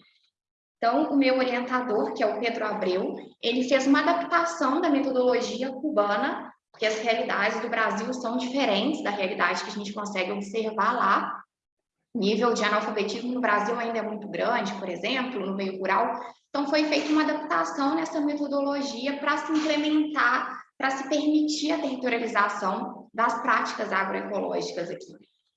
Então, o meu orientador, que é o Pedro Abreu, ele fez uma adaptação da metodologia cubana porque as realidades do Brasil são diferentes da realidade que a gente consegue observar lá. O nível de analfabetismo no Brasil ainda é muito grande, por exemplo, no meio rural. Então, foi feita uma adaptação nessa metodologia para se implementar, para se permitir a territorialização das práticas agroecológicas aqui.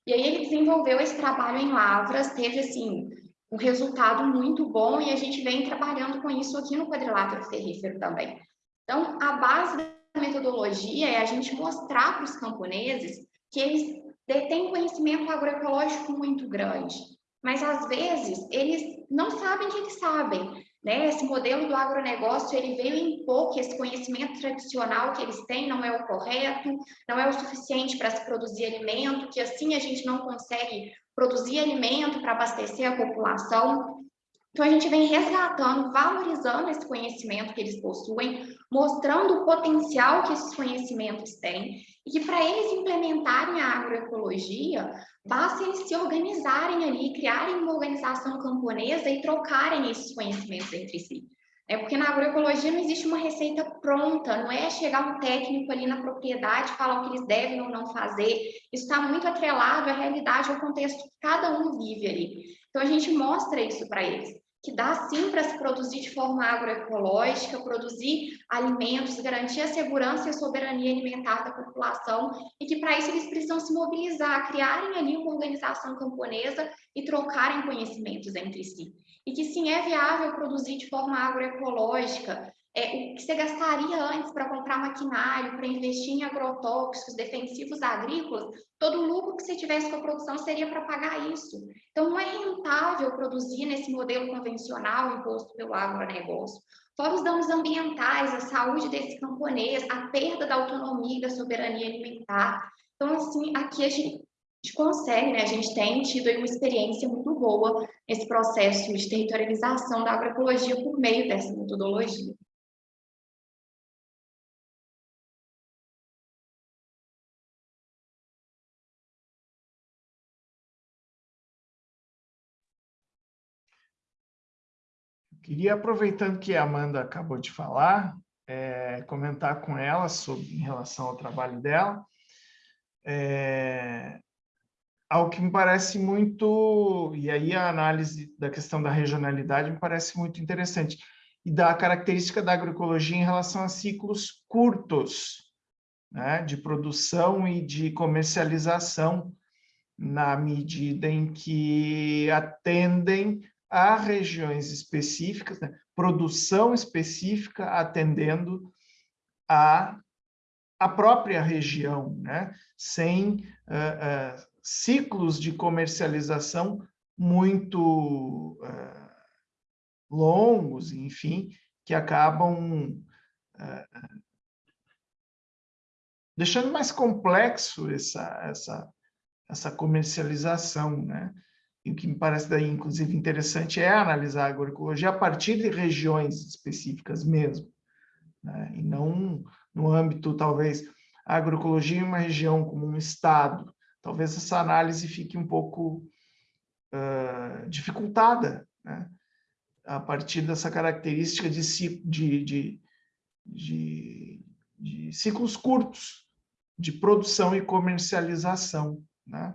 E aí ele desenvolveu esse trabalho em Lavras, teve, assim, um resultado muito bom e a gente vem trabalhando com isso aqui no quadrilátero ferrífero também. Então, a base metodologia é a gente mostrar para os camponeses que eles detêm conhecimento agroecológico muito grande, mas às vezes eles não sabem que eles sabem. Né? Esse modelo do agronegócio ele veio impor que esse conhecimento tradicional que eles têm não é o correto, não é o suficiente para se produzir alimento, que assim a gente não consegue produzir alimento para abastecer a população. Então, a gente vem resgatando, valorizando esse conhecimento que eles possuem, mostrando o potencial que esses conhecimentos têm, e que para eles implementarem a agroecologia, basta eles se organizarem ali, criarem uma organização camponesa e trocarem esses conhecimentos entre si. É porque na agroecologia não existe uma receita pronta, não é chegar um técnico ali na propriedade falar o que eles devem ou não fazer. Isso está muito atrelado à realidade, ao contexto que cada um vive ali. Então a gente mostra isso para eles que dá sim para se produzir de forma agroecológica, produzir alimentos, garantir a segurança e a soberania alimentar da população, e que para isso eles precisam se mobilizar, criarem ali uma organização camponesa e trocarem conhecimentos entre si. E que sim é viável produzir de forma agroecológica, é, o que você gastaria antes para comprar maquinário, para investir em agrotóxicos, defensivos agrícolas, todo o lucro que você tivesse com a produção seria para pagar isso. Então, não é rentável produzir nesse modelo convencional imposto pelo agronegócio. Fora os danos ambientais, a saúde desse camponês, a perda da autonomia e da soberania alimentar. Então, assim, aqui a gente, consegue, né? A gente tem tido uma experiência muito boa nesse processo de territorialização da agroecologia por meio dessa metodologia. Queria, aproveitando que a Amanda acabou de falar, é, comentar com ela sobre, em relação ao trabalho dela, é, algo que me parece muito, e aí a análise da questão da regionalidade me parece muito interessante, e da característica da agroecologia em relação a ciclos curtos, né, de produção e de comercialização, na medida em que atendem a regiões específicas, né? produção específica atendendo a, a própria região, né? sem uh, uh, ciclos de comercialização muito uh, longos, enfim, que acabam deixando mais complexo essa, essa, essa comercialização, né? E o que me parece daí, inclusive, interessante é analisar a agroecologia a partir de regiões específicas mesmo, né? e não no âmbito, talvez, a agroecologia em uma região como um estado. Talvez essa análise fique um pouco uh, dificultada, né? a partir dessa característica de, de, de, de, de ciclos curtos de produção e comercialização. Né?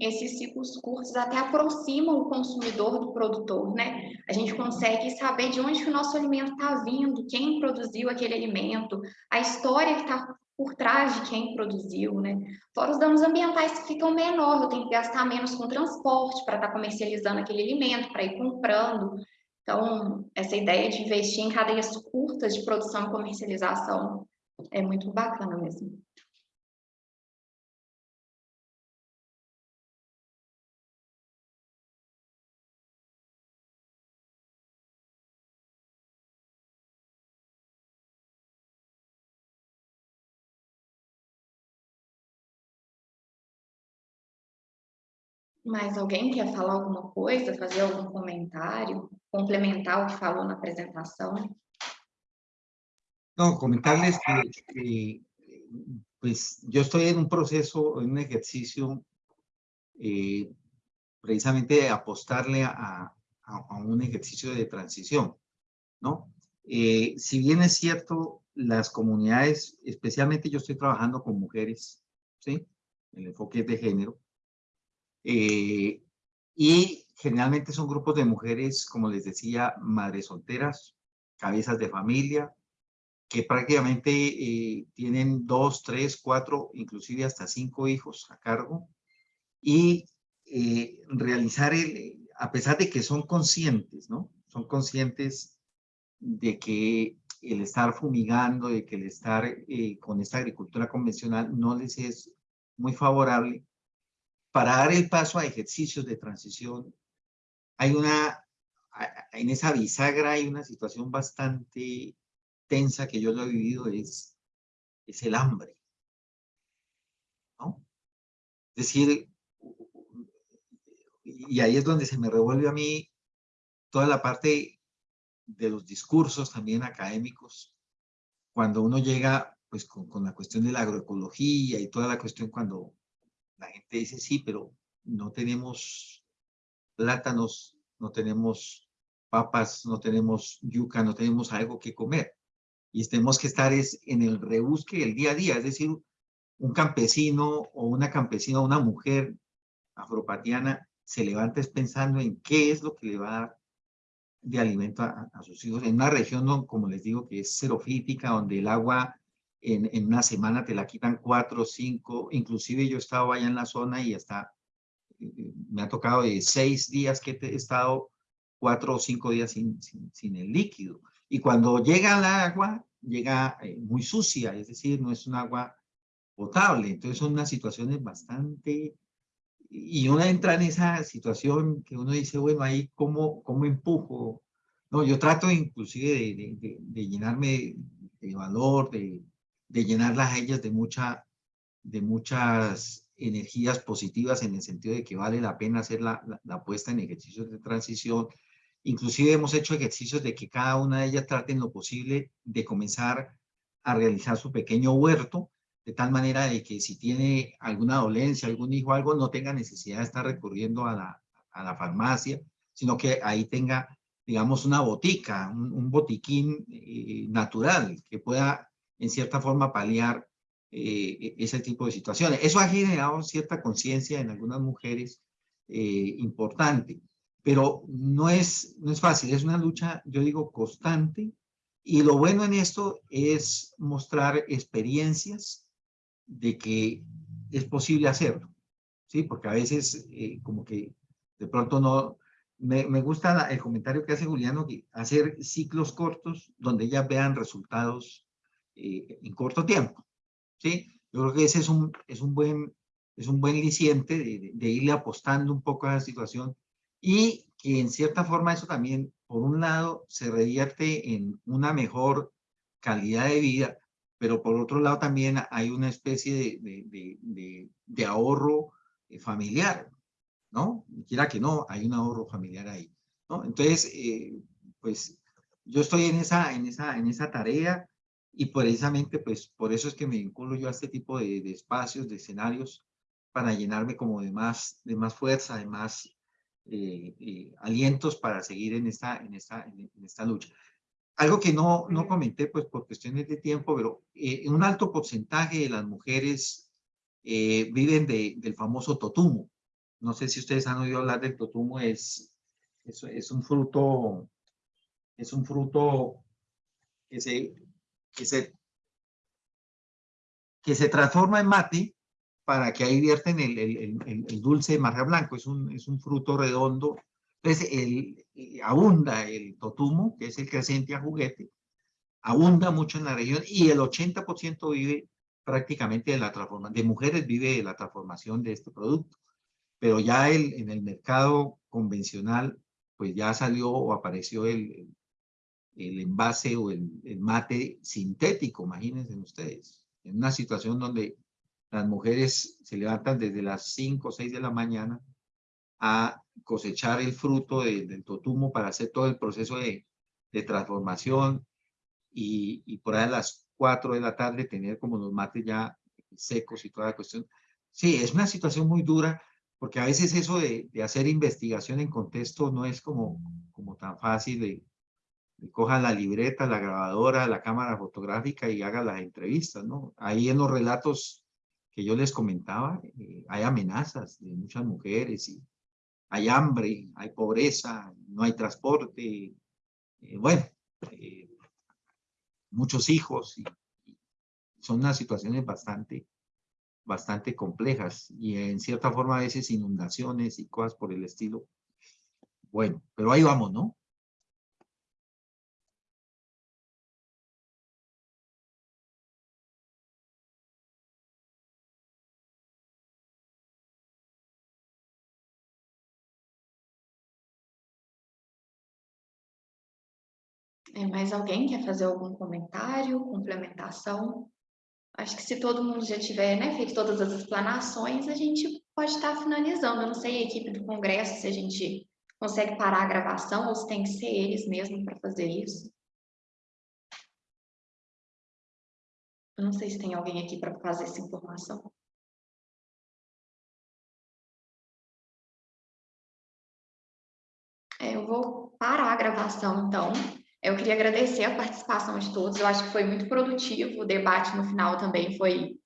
Esses ciclos curtos até aproximam o consumidor do produtor, né? A gente consegue saber de onde que o nosso alimento está vindo, quem produziu aquele alimento, a história que está por trás de quem produziu, né? Fora os danos ambientais que ficam menor, eu tenho que gastar menos com transporte para estar tá comercializando aquele alimento, para ir comprando. Então, essa ideia de investir em cadeias curtas de produção e comercialização é muito bacana mesmo. Mais alguém quer falar alguma coisa, fazer algum comentário, complementar o que falou na apresentação? No, comentarles que, que, pues yo estoy en un proceso, en un ejercicio eh, precisamente de apostarle a, a, a, un ejercicio de transición, ¿no? Eh, si bien es cierto, las comunidades, especialmente yo estoy trabajando con mujeres, ¿sí? El enfoque es de género. Eh, y generalmente son grupos de mujeres, como les decía, madres solteras, cabezas de familia, que prácticamente eh, tienen dos, tres, cuatro, inclusive hasta cinco hijos a cargo. Y eh, realizar, el, a pesar de que son conscientes, ¿no? Son conscientes de que el estar fumigando, de que el estar eh, con esta agricultura convencional no les es muy favorable, para dar el paso a ejercicios de transición, hay una, en esa bisagra hay una situación bastante tensa que yo lo he vivido, es, es el hambre. ¿no? Es decir, y ahí es donde se me revuelve a mí toda la parte de los discursos también académicos, cuando uno llega pues con, con, la cuestión de la agroecología y toda la cuestión cuando la gente dice sí, pero no tenemos plátanos, no tenemos papas, no tenemos yuca, no tenemos algo que comer. Y tenemos que estar es en el rebusque del día a día, es decir, un campesino o una campesina, una mujer afropatiana se levanta pensando en qué es lo que le va a dar de alimento a, a sus hijos, en una región, como les digo, que es xerofítica, donde el agua en, en, una semana te la quitan cuatro, cinco, inclusive yo he estado allá en la zona y hasta eh, me ha tocado de seis días que he estado cuatro o cinco días sin, sin, sin el líquido. Y cuando llega el agua, llega eh, muy sucia, es decir, no es un agua potable. Entonces son unas situaciones bastante y uno entra en esa situación que uno dice, bueno, ahí cómo, cómo empujo. No, yo trato inclusive de, de, de llenarme de valor, de, de llenarlas a ellas de, mucha, de muchas energías positivas en el sentido de que vale la pena hacer la, la, la puesta en ejercicios de transición. Inclusive hemos hecho ejercicios de que cada una de ellas trate en lo posible de comenzar a realizar su pequeño huerto, de tal manera de que si tiene alguna dolencia, algún hijo, algo, no tenga necesidad de estar recurriendo a la, a la farmacia, sino que ahí tenga, digamos, una botica, un, un botiquín eh, natural que pueda, en cierta forma, paliar eh, ese tipo de situaciones. Eso ha generado cierta conciencia en algunas mujeres eh, importante, pero no es, no es fácil, es una lucha, yo digo, constante, y lo bueno en esto es mostrar experiencias de que es posible hacerlo, ¿sí? Porque a veces eh, como que de pronto no... Me, me gusta el comentario que hace Juliano, que hacer ciclos cortos donde ellas vean resultados eh, en corto tiempo, ¿sí? Yo creo que ese es un, es un, buen, es un buen liciente de, de irle apostando un poco a la situación y que en cierta forma eso también, por un lado, se revierte en una mejor calidad de vida, pero por otro lado también hay una especie de, de, de, de ahorro eh, familiar, ¿no? Quiera que no, hay un ahorro familiar ahí, ¿no? Entonces, eh, pues yo estoy en esa, en, esa, en esa tarea y precisamente pues por eso es que me vinculo yo a este tipo de, de espacios, de escenarios, para llenarme como de más, de más fuerza, de más eh, eh, alientos para seguir en esta, en esta, en esta lucha. Algo que no, no comenté, pues por cuestiones de tiempo, pero eh, un alto porcentaje de las mujeres eh, viven de, del famoso totumo. No sé si ustedes han oído hablar del totumo, es, es, es un fruto, es un fruto que se, que se, que se transforma en mate para que ahí vierten el, el, el, dulce de marja blanco. Es un, es un fruto redondo entonces, el, abunda el totumo, que es el creciente a juguete, abunda mucho en la región y el 80% vive prácticamente de la transformación, de mujeres vive de la transformación de este producto. Pero ya el, en el mercado convencional, pues ya salió o apareció el, el envase o el, el mate sintético, imagínense ustedes, en una situación donde las mujeres se levantan desde las 5 o 6 de la mañana a cosechar el fruto del totumo para hacer todo el proceso de, de transformación y, y, por ahí a las 4 de la tarde tener como los mates ya secos y toda la cuestión. Sí, es una situación muy dura porque a veces eso de, de hacer investigación en contexto no es como, como tan fácil de, de coja la libreta, la grabadora, la cámara fotográfica y haga las entrevistas, ¿no? Ahí en los relatos que yo les comentaba, eh, hay amenazas de muchas mujeres y hay hambre, hay pobreza, no hay transporte, eh, bueno, eh, muchos hijos, y, y son unas situaciones bastante, bastante complejas y en cierta forma a veces inundaciones y cosas por el estilo. Bueno, pero ahí vamos, ¿no? É, mais alguém quer fazer algum comentário, complementação? Acho que se todo mundo já tiver né, feito todas as explanações, a gente pode estar finalizando. Eu não sei a equipe do Congresso se a gente consegue parar a gravação ou se tem que ser eles mesmo para fazer isso. Eu não sei se tem alguém aqui para fazer essa informação. É, eu vou parar a gravação, então. Eu queria agradecer a participação de todos, eu acho que foi muito produtivo, o debate no final também foi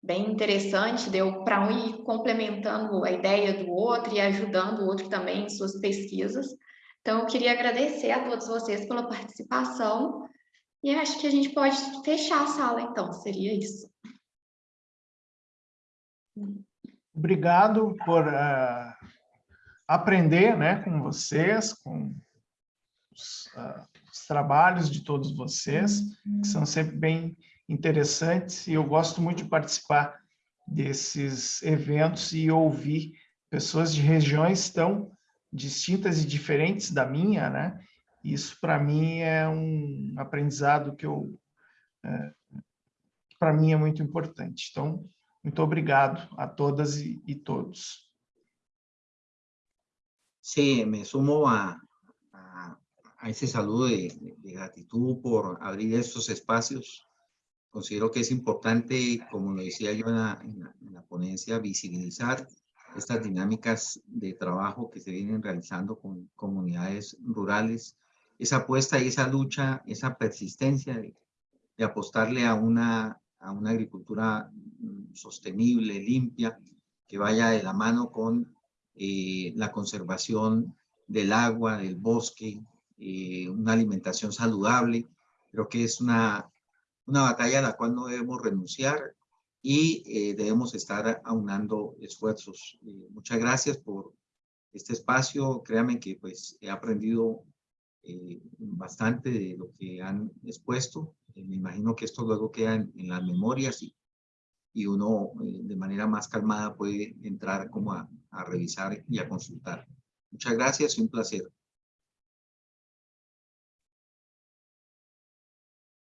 bem interessante, deu para um ir complementando a ideia do outro e ajudando o outro também em suas pesquisas. Então, eu queria agradecer a todos vocês pela participação. E acho que a gente pode fechar a sala, então, seria isso. Obrigado por uh, aprender né, com vocês, com os, uh, os trabalhos de todos vocês, que são sempre bem interessantes, e eu gosto muito de participar desses eventos e ouvir pessoas de regiões tão distintas e diferentes da minha, né? Isso, para mim, é um aprendizado que eu... É, para mim é muito importante. Então, muito obrigado a todas e, e todos. Sí, me sumo a, a ese saludo de, de, gratitud por abrir estos espacios. Considero que es importante, como lo decía yo en la, en la, en la ponencia, visibilizar estas dinámicas de trabajo que se vienen realizando con comunidades rurales, esa apuesta y esa lucha, esa persistencia de, de apostarle a una, a una agricultura mm, sostenible, limpia, que vaya de la mano con eh, la conservación del agua, del bosque, eh, una alimentación saludable. Creo que es una, una batalla a la cual no debemos renunciar y eh, debemos estar aunando esfuerzos. Eh, muchas gracias por este espacio. Créanme que pues he aprendido eh, bastante de lo que han expuesto. Eh, me imagino que esto luego queda en, en las memorias y, y uno eh, de manera más calmada puede entrar como a, a revisar y a consultar. Muchas gracias y un placer.